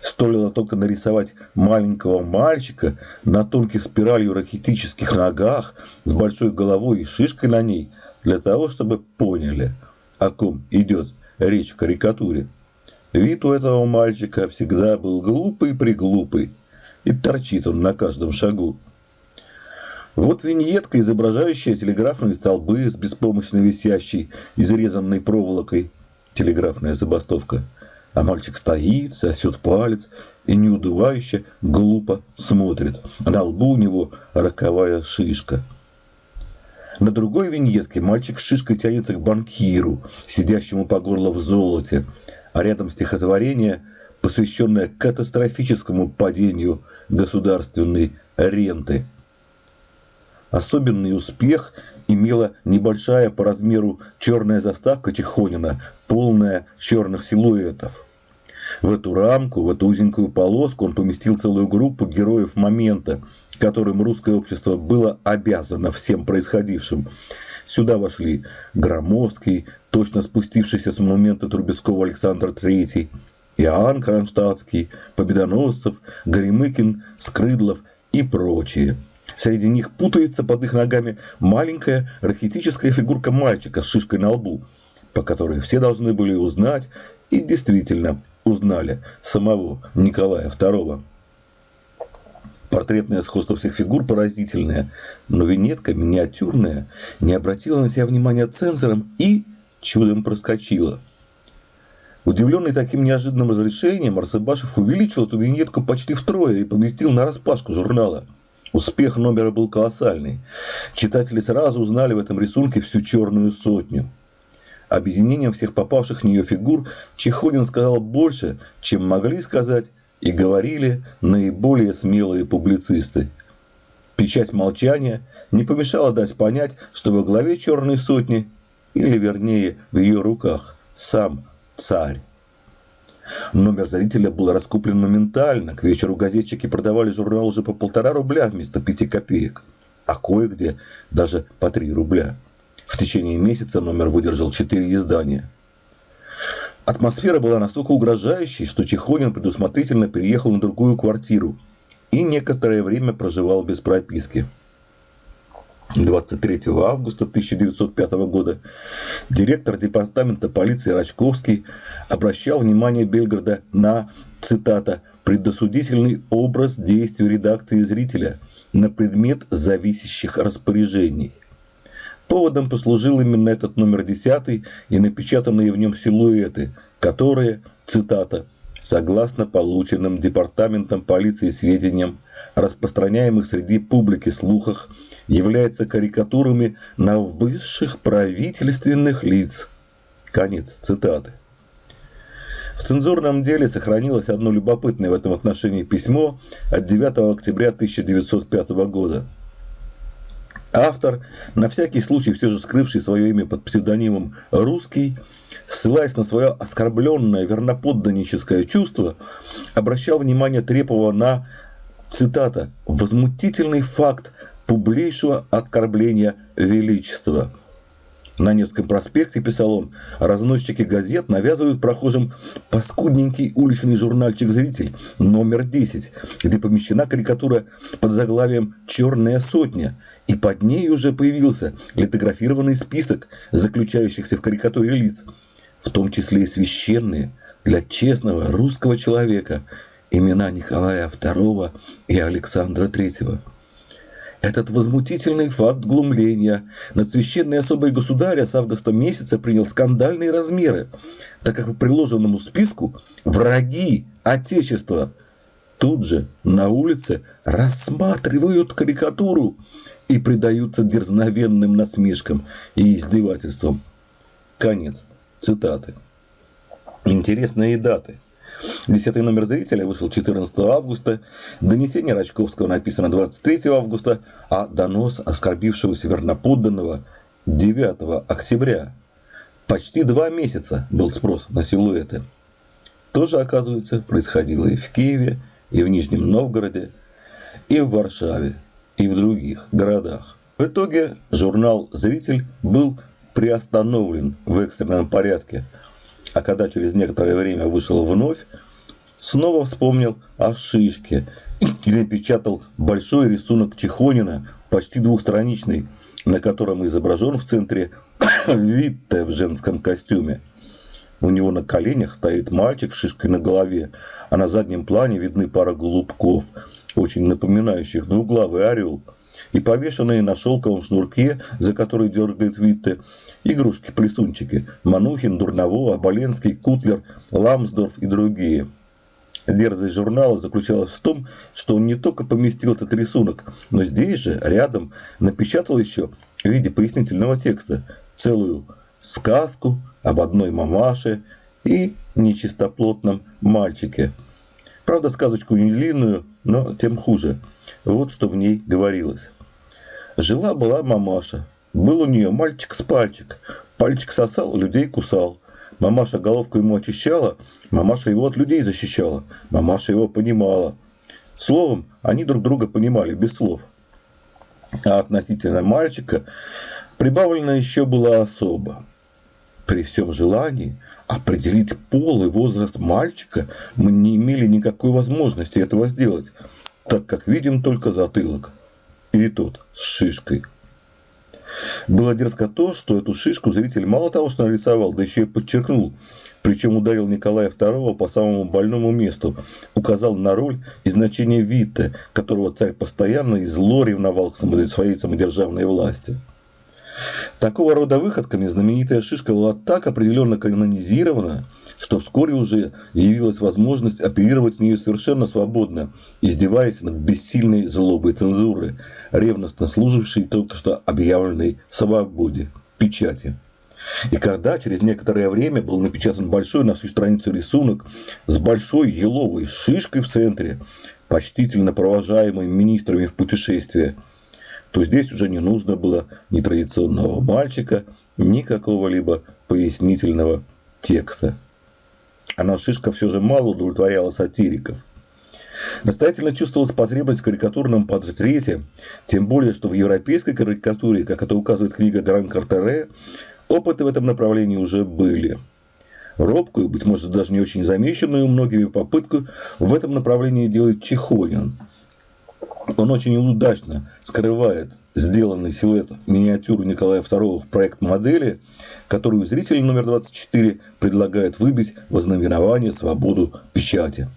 Стоило только нарисовать маленького мальчика на тонких спиралью ракетических ногах с большой головой и шишкой на ней, для того, чтобы поняли, о ком идет речь в карикатуре. Вид у этого мальчика всегда был глупый-приглупый, и торчит он на каждом шагу. Вот виньетка, изображающая телеграфные столбы с беспомощно висящей, изрезанной проволокой. Телеграфная забастовка. А мальчик стоит, сосет палец и неудывающе глупо смотрит. На лбу у него роковая шишка. На другой виньетке мальчик с шишкой тянется к банкиру, сидящему по горло в золоте, а рядом стихотворение, посвященное катастрофическому падению государственной ренты – Особенный успех имела небольшая по размеру черная заставка Чехонина, полная черных силуэтов. В эту рамку, в эту узенькую полоску он поместил целую группу героев момента, которым русское общество было обязано всем происходившим. Сюда вошли Громоздкий, точно спустившийся с монумента Трубецкого Александр III, Иоанн Кронштадтский, Победоносцев, Горемыкин, Скрыдлов и прочие – Среди них путается под их ногами маленькая рахитическая фигурка мальчика с шишкой на лбу, по которой все должны были узнать и действительно узнали самого Николая II. Портретное сходство всех фигур поразительное, но винетка миниатюрная не обратила на себя внимания цензором и чудом проскочила. Удивленный таким неожиданным разрешением, Арсебашев увеличил эту виньетку почти втрое и поместил на распашку журнала. Успех номера был колоссальный. Читатели сразу узнали в этом рисунке всю черную сотню. Объединением всех попавших в нее фигур Чехонин сказал больше, чем могли сказать и говорили наиболее смелые публицисты. Печать молчания не помешала дать понять, что во главе черной сотни, или вернее в ее руках, сам царь. Номер зрителя был раскуплен моментально. К вечеру газетчики продавали журнал уже по полтора рубля вместо пяти копеек, а кое-где даже по три рубля. В течение месяца номер выдержал четыре издания. Атмосфера была настолько угрожающей, что Чехонин предусмотрительно переехал на другую квартиру и некоторое время проживал без прописки. 23 августа 1905 года директор департамента полиции Рачковский обращал внимание Бельграда на, цитата, «предосудительный образ действий редакции зрителя на предмет зависящих распоряжений». Поводом послужил именно этот номер 10 и напечатанные в нем силуэты, которые, цитата, «согласно полученным департаментом полиции сведениям, распространяемых среди публики слухах, являются карикатурами на высших правительственных лиц. Конец цитаты. В цензурном деле сохранилось одно любопытное в этом отношении письмо от 9 октября 1905 года. Автор, на всякий случай все же скрывший свое имя под псевдонимом «Русский», ссылаясь на свое оскорбленное верноподданническое чувство, обращал внимание Трепова на цитата, «возмутительный факт публейшего оскорбления величества». На Невском проспекте, писал он, разносчики газет навязывают прохожим паскудненький уличный журнальчик «Зритель» номер 10, где помещена карикатура под заглавием «Черная сотня», и под ней уже появился литографированный список заключающихся в карикатуре лиц, в том числе и священные для честного русского человека – имена Николая II и Александра III. Этот возмутительный факт глумления над священной особой государя с августа месяца принял скандальные размеры, так как по приложенному списку враги Отечества тут же на улице рассматривают карикатуру и предаются дерзновенным насмешкам и издевательствам. Конец цитаты. Интересные даты – Десятый номер зрителя вышел 14 августа, донесение Рачковского написано 23 августа, а донос оскорбившегося верноподданного 9 октября. Почти два месяца был спрос на силуэты. Тоже, оказывается, происходило и в Киеве, и в Нижнем Новгороде, и в Варшаве, и в других городах. В итоге журнал «Зритель» был приостановлен в экстренном порядке – а когда через некоторое время вышел вновь, снова вспомнил о шишке и напечатал большой рисунок Чехонина, почти двухстраничный, на котором изображен в центре Витте в женском костюме. У него на коленях стоит мальчик с шишкой на голове, а на заднем плане видны пара голубков, очень напоминающих двуглавый орел – и повешенные на шелковом шнурке, за который дергает Витте, игрушки-плесунчики – Манухин, Дурново, Оболенский, Кутлер, Ламсдорф и другие. Дерзость журнала заключалась в том, что он не только поместил этот рисунок, но здесь же, рядом, напечатал еще в виде пояснительного текста целую сказку об одной мамаше и нечистоплотном мальчике. Правда, сказочку не длинную, но тем хуже. Вот что в ней говорилось. Жила-была мамаша. Был у нее мальчик с пальчик. Пальчик сосал, людей кусал. Мамаша головку ему очищала, мамаша его от людей защищала. Мамаша его понимала. Словом, они друг друга понимали, без слов. А относительно мальчика прибавлено еще было особо. При всем желании определить пол и возраст мальчика мы не имели никакой возможности этого сделать, так как видим только затылок. И тот с шишкой. Было дерзко то, что эту шишку зритель мало того, что нарисовал, да еще и подчеркнул. Причем ударил Николая II по самому больному месту, указал на роль и значение Витте, которого царь постоянно и зло ревновал к своей самодержавной власти. Такого рода выходками знаменитая шишка была так определенно канонизирована, что вскоре уже явилась возможность оперировать с нее совершенно свободно, издеваясь над бессильной злобой цензуры, ревностно служившей только что объявленной свободе, печати. И когда через некоторое время был напечатан большой на всю страницу рисунок с большой еловой шишкой в центре, почтительно провожаемый министрами в путешествие, то здесь уже не нужно было ни традиционного мальчика, ни какого-либо пояснительного текста. Она шишка все же мало удовлетворяла сатириков. Настоятельно чувствовалась потребность в карикатурном портрете, тем более, что в европейской карикатуре, как это указывает книга Дран Картере, опыты в этом направлении уже были. Робкую, быть может, даже не очень замеченную многими попытку в этом направлении делает Чехонин. Он очень удачно скрывает сделанный силуэт миниатюры Николая II в проект модели, которую зритель номер 24 предлагает выбить вознаменование свободу печати.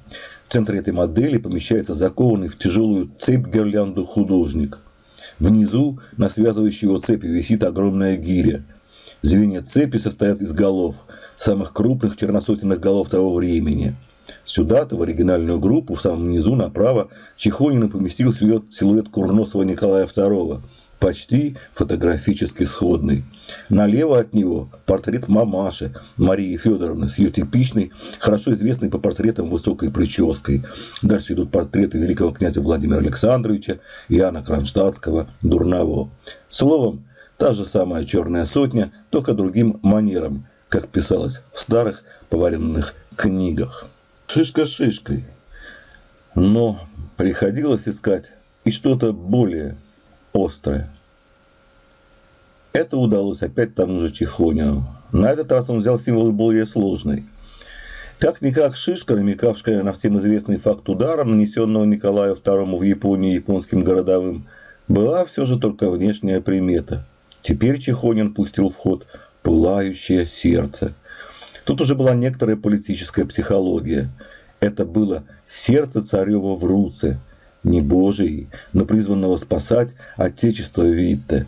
В центре этой модели помещается закованный в тяжелую цепь гирлянду художник. Внизу на связывающей его цепи висит огромная гиря. Звенья цепи состоят из голов, самых крупных черносотенных голов того времени – Сюда-то, в оригинальную группу, в самом низу направо, Чехонин поместил силуэт Курносова Николая II, почти фотографически сходный. Налево от него портрет мамаши Марии Федоровны с ее типичной, хорошо известной по портретам высокой прической. Дальше идут портреты великого князя Владимира Александровича, Иоанна Кронштадтского, Дурново. Словом, та же самая черная сотня, только другим манером, как писалось в старых поваренных книгах. Шишка шишкой. Но приходилось искать и что-то более острое. Это удалось опять тому же Чехонину. На этот раз он взял символ более сложный. Как-никак шишка, намекавшая на всем известный факт удара, нанесенного Николаю II в Японии японским городовым, была все же только внешняя примета. Теперь Чехонин пустил в ход пылающее сердце – Тут уже была некоторая политическая психология. Это было сердце царева в руце, не Божий, но призванного спасать Отечество Витте.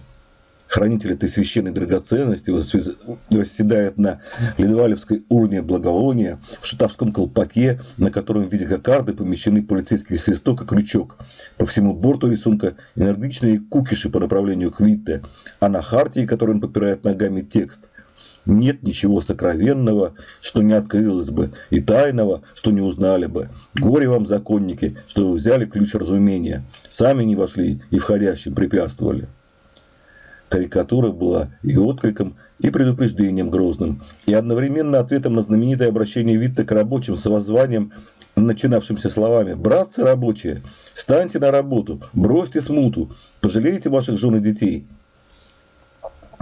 Хранитель этой священной драгоценности восседает на Ледовалевской урне благовония в шутовском колпаке, на котором в виде кокарды помещены полицейский свисток и крючок. По всему борту рисунка энергичные кукиши по направлению к Витте, а на хартии, которую он подпирает ногами, текст нет ничего сокровенного, что не открылось бы, и тайного, что не узнали бы. Горе вам, законники, что вы взяли ключ разумения, сами не вошли и входящим препятствовали. Карикатура была и откликом, и предупреждением грозным, и одновременно ответом на знаменитое обращение Витта к рабочим с воззванием, начинавшимся словами «Братцы рабочие, станьте на работу, бросьте смуту, пожалейте ваших жен и детей».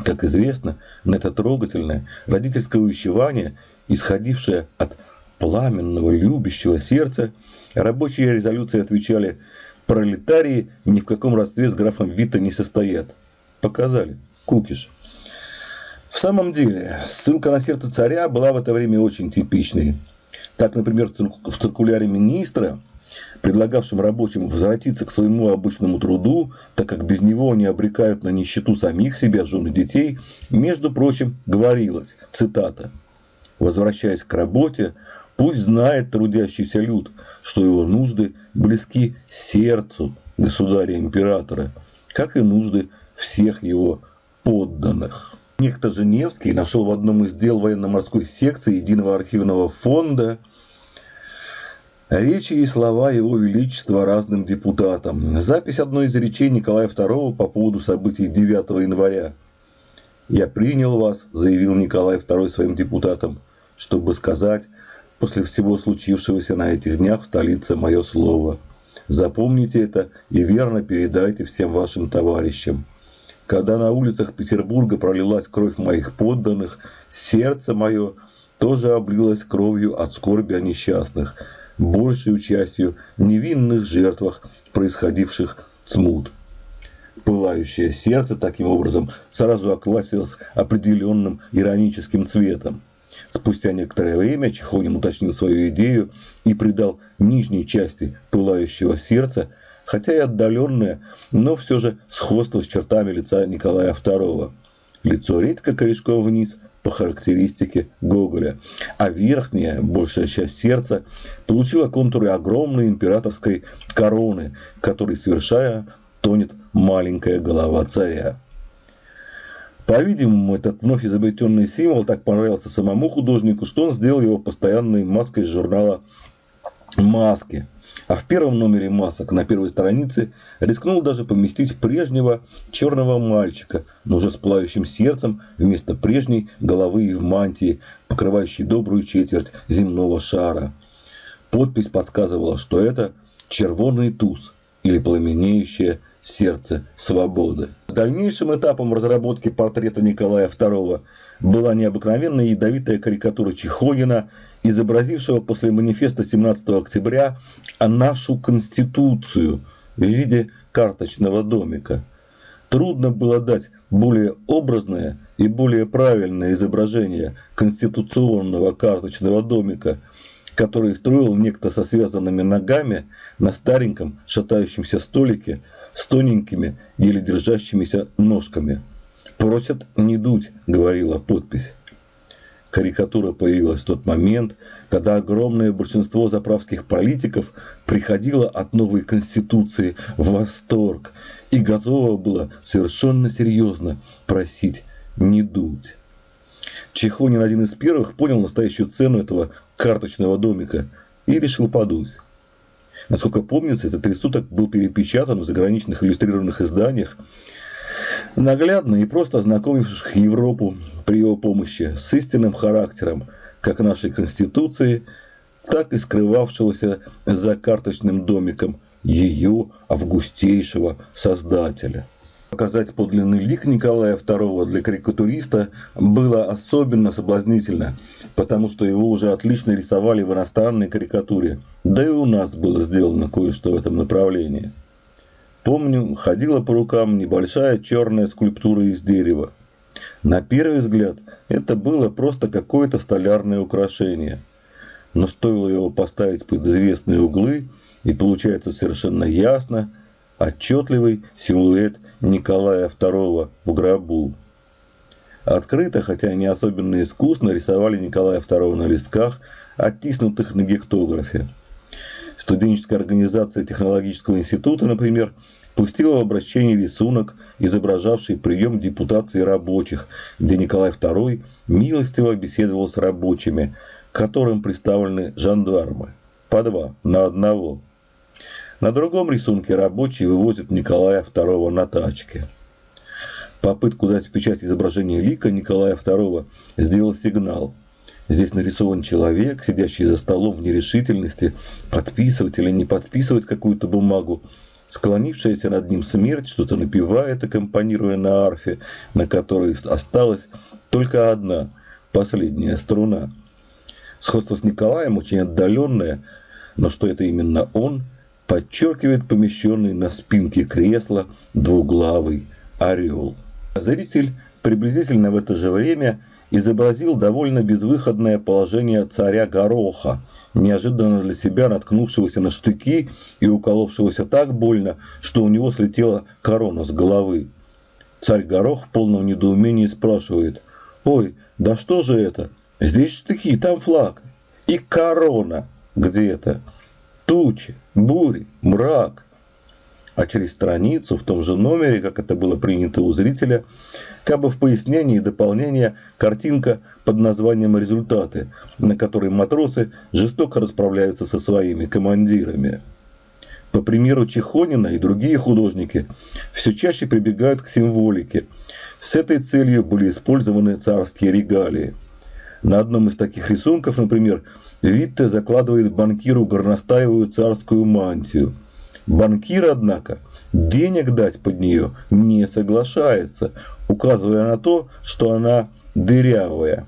Как известно, на это трогательное родительское увещевание, исходившее от пламенного любящего сердца, рабочие резолюции отвечали «Пролетарии ни в каком родстве с графом Вита не состоят». Показали. Кукиш. В самом деле, ссылка на сердце царя была в это время очень типичной. Так, например, в циркуляре министра – предлагавшим рабочим возвратиться к своему обычному труду, так как без него они обрекают на нищету самих себя, жен и детей, между прочим, говорилось, цитата, «Возвращаясь к работе, пусть знает трудящийся люд, что его нужды близки сердцу государя-императора, как и нужды всех его подданных». Некто Женевский нашел в одном из дел военно-морской секции Единого архивного фонда – Речи и слова Его Величества разным депутатам. Запись одной из речей Николая II по поводу событий 9 января. «Я принял вас», – заявил Николай II своим депутатам, – «чтобы сказать после всего случившегося на этих днях в столице мое слово. Запомните это и верно передайте всем вашим товарищам. Когда на улицах Петербурга пролилась кровь моих подданных, сердце мое тоже облилось кровью от скорби о несчастных» большей частью невинных жертвах, происходивших смут. Пылающее сердце таким образом сразу окласилось определенным ироническим цветом. Спустя некоторое время Чехонин уточнил свою идею и придал нижней части пылающего сердца, хотя и отдаленное, но все же сходство с чертами лица Николая II. Лицо редко корешком вниз, по характеристике Гоголя, а верхняя, большая часть сердца, получила контуры огромной императорской короны, которой, совершая, тонет маленькая голова царя. По-видимому, этот вновь изобретенный символ так понравился самому художнику, что он сделал его постоянной маской журнала «Маски». А в первом номере масок на первой странице рискнул даже поместить прежнего черного мальчика, но уже с плающим сердцем вместо прежней головы и в мантии, покрывающей добрую четверть земного шара. Подпись подсказывала, что это червонный туз или пламенеющее сердце свободы. Дальнейшим этапом разработки портрета Николая II была необыкновенная ядовитая карикатура Чехонина, изобразившего после манифеста 17 октября нашу Конституцию в виде карточного домика. Трудно было дать более образное и более правильное изображение конституционного карточного домика, который строил некто со связанными ногами на стареньком шатающемся столике с тоненькими, еле держащимися ножками. «Просят не дуть», — говорила подпись. Карикатура появилась в тот момент, когда огромное большинство заправских политиков приходило от новой конституции в восторг и готово было совершенно серьезно просить не дуть. Чехонин один из первых понял настоящую цену этого карточного домика и решил подуть. Насколько помнится, этот рисунок был перепечатан в заграничных иллюстрированных изданиях, наглядно и просто ознакомивших Европу при его помощи с истинным характером как нашей Конституции, так и скрывавшегося за карточным домиком ее августейшего создателя. Показать подлинный лик Николая II для карикатуриста было особенно соблазнительно, потому что его уже отлично рисовали в иностранной карикатуре, да и у нас было сделано кое-что в этом направлении. Помню, ходила по рукам небольшая черная скульптура из дерева. На первый взгляд это было просто какое-то столярное украшение. Но стоило его поставить под известные углы, и получается совершенно ясно – отчетливый силуэт Николая II в гробу. Открыто, хотя не особенно искусно, рисовали Николая II на листках, оттиснутых на гектографе. Студенческая организация технологического института, например, пустила в обращение рисунок, изображавший прием депутации рабочих, где Николай II милостиво беседовал с рабочими, к которым представлены жандармы, по два на одного – на другом рисунке рабочие вывозят Николая II на тачке. Попытку дать печать изображение лика Николая II сделал сигнал. Здесь нарисован человек, сидящий за столом в нерешительности, подписывать или не подписывать какую-то бумагу. Склонившаяся над ним смерть что-то напевает, аккомпанируя на арфе, на которой осталась только одна, последняя струна. Сходство с Николаем очень отдаленное, но что это именно он – подчеркивает помещенный на спинке кресла двуглавый орел. Зритель приблизительно в это же время изобразил довольно безвыходное положение царя Гороха, неожиданно для себя наткнувшегося на штыки и уколовшегося так больно, что у него слетела корона с головы. Царь Горох в полном недоумении спрашивает, «Ой, да что же это? Здесь штыки, там флаг. И корона где-то» тучи, бури, мрак. А через страницу в том же номере, как это было принято у зрителя, как бы в пояснении и дополнение картинка под названием «Результаты», на которой матросы жестоко расправляются со своими командирами. По примеру Чехонина и другие художники все чаще прибегают к символике. С этой целью были использованы царские регалии. На одном из таких рисунков, например, Витте закладывает банкиру горностаевую царскую мантию. Банкир, однако, денег дать под нее не соглашается, указывая на то, что она дырявая.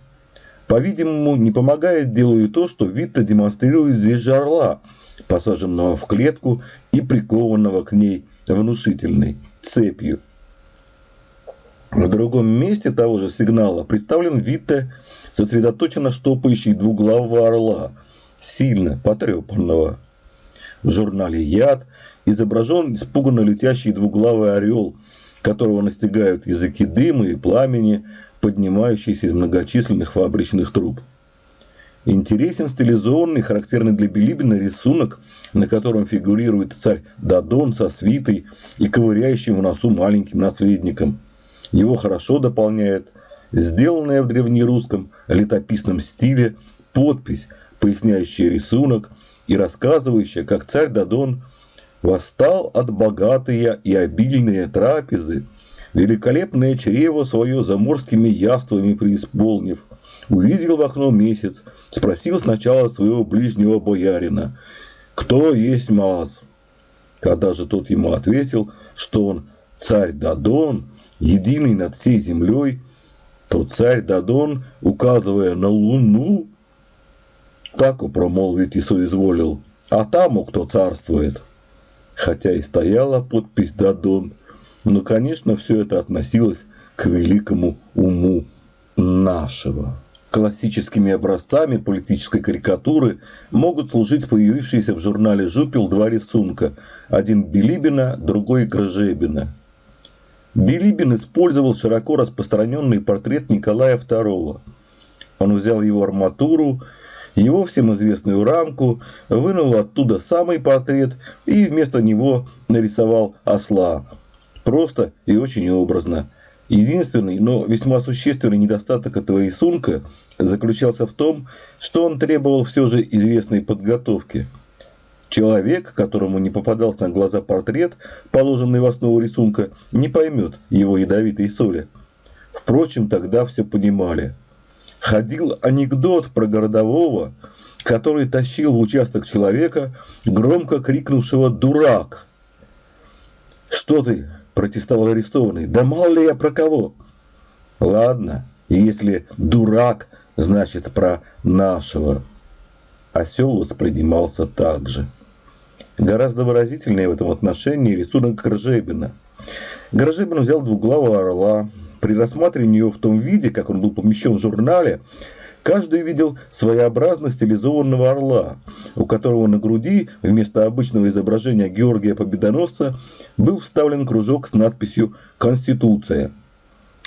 По-видимому, не помогает делу и то, что Витте демонстрирует здесь жарла, посаженного в клетку и прикованного к ней внушительной цепью. В другом месте того же сигнала представлен Витте сосредоточенно штопающий двуглавого орла, сильно потрепанного. В журнале «Яд» изображен испуганно летящий двуглавый орел, которого настигают языки дыма и пламени, поднимающийся из многочисленных фабричных труб. Интересен стилизованный, характерный для Билибина рисунок, на котором фигурирует царь Дадон со свитой и ковыряющим в носу маленьким наследником. Его хорошо дополняет сделанная в древнерусском летописном стиле подпись, поясняющая рисунок и рассказывающая, как царь Дадон восстал от богатые и обильные трапезы, великолепное чрево свое заморскими яствами преисполнив, увидел в окно месяц, спросил сначала своего ближнего боярина, кто есть Маз. Когда же тот ему ответил, что он царь Дадон, единый над всей землей, то царь Дадон, указывая на луну, так промолвить и соизволил, а там кто царствует. Хотя и стояла подпись Дадон, но, конечно, все это относилось к великому уму нашего. Классическими образцами политической карикатуры могут служить появившиеся в журнале «Жупел» два рисунка. Один Билибина, другой Грожебина. Билибин использовал широко распространенный портрет Николая II. Он взял его арматуру, его всем известную рамку, вынул оттуда самый портрет и вместо него нарисовал осла. Просто и очень образно – Единственный, но весьма существенный недостаток этого рисунка заключался в том, что он требовал все же известной подготовки. Человек, которому не попадался на глаза портрет, положенный в основу рисунка, не поймет его ядовитой соли. Впрочем, тогда все понимали. Ходил анекдот про городового, который тащил в участок человека, громко крикнувшего «Дурак!». «Что ты, протестовал арестованный. Да мало ли я про кого? Ладно, если дурак, значит про нашего. Осел воспринимался так же. Гораздо выразительнее в этом отношении рисунок Гржебина. Гржебин взял двуглавого орла. При рассматривании его в том виде, как он был помещен в журнале, Каждый видел своеобразно стилизованного орла, у которого на груди вместо обычного изображения Георгия Победоносца был вставлен кружок с надписью «Конституция».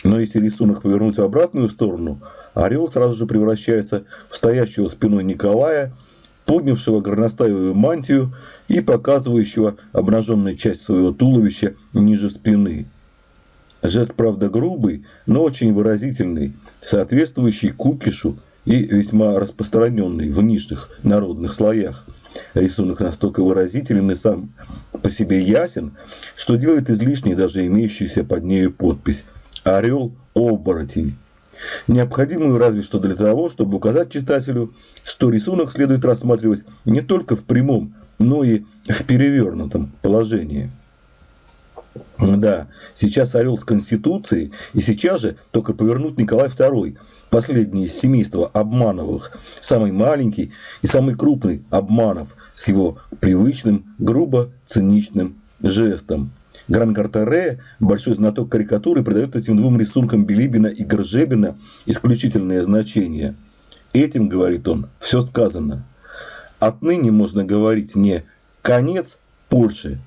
Но если рисунок повернуть в обратную сторону, орел сразу же превращается в стоящего спиной Николая, поднявшего горностаевую мантию и показывающего обнаженную часть своего туловища ниже спины. Жест, правда, грубый, но очень выразительный, соответствующий кукишу и весьма распространенный в нижних народных слоях. Рисунок настолько выразителен и сам по себе ясен, что делает излишней даже имеющуюся под нею подпись «Орел-оборотень». Необходимую разве что для того, чтобы указать читателю, что рисунок следует рассматривать не только в прямом, но и в перевернутом положении. Да, сейчас орел с Конституцией, и сейчас же только повернут Николай II, последний из семейства Обмановых, самый маленький и самый крупный Обманов с его привычным, грубо циничным жестом. Гран-Картере, большой знаток карикатуры, придает этим двум рисункам Билибина и Горжебина исключительное значение. Этим, говорит он, все сказано. Отныне можно говорить не «конец Польши»,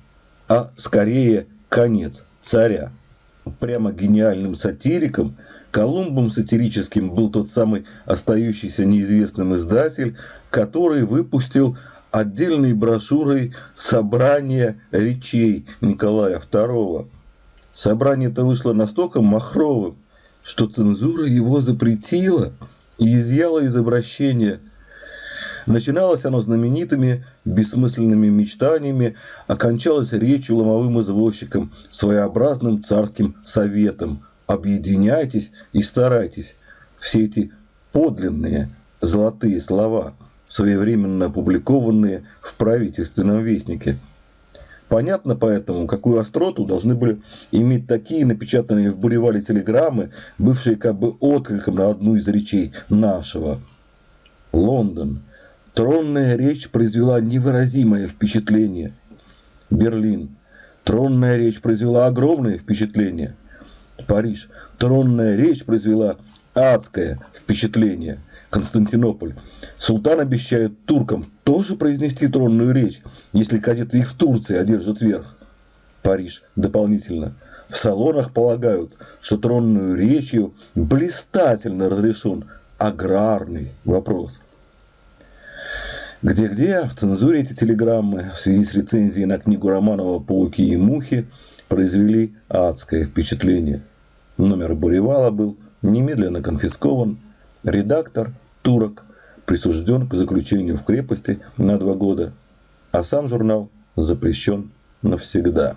а скорее конец царя. Прямо гениальным сатириком, Колумбом сатирическим был тот самый остающийся неизвестным издатель, который выпустил отдельной брошюрой собрание речей Николая II. Собрание это вышло настолько махровым, что цензура его запретила и изъяла из обращения – Начиналось оно знаменитыми бессмысленными мечтаниями, окончалось речью ломовым извозчиком, своеобразным царским советом. Объединяйтесь и старайтесь. Все эти подлинные золотые слова, своевременно опубликованные в правительственном вестнике. Понятно поэтому, какую остроту должны были иметь такие напечатанные в буревале телеграммы, бывшие как бы откликом на одну из речей нашего. Лондон – Тронная речь произвела невыразимое впечатление. Берлин. Тронная речь произвела огромное впечатление. Париж. Тронная речь произвела адское впечатление. Константинополь. Султан обещает туркам тоже произнести тронную речь, если кадеты их в Турции одержат верх. Париж. Дополнительно. В салонах полагают, что тронную речью блистательно разрешен аграрный вопрос. Где-где в цензуре эти телеграммы в связи с рецензией на книгу Романова «Пауки и мухи» произвели адское впечатление. Номер Буревала был немедленно конфискован, редактор, турок, присужден к заключению в крепости на два года, а сам журнал запрещен навсегда.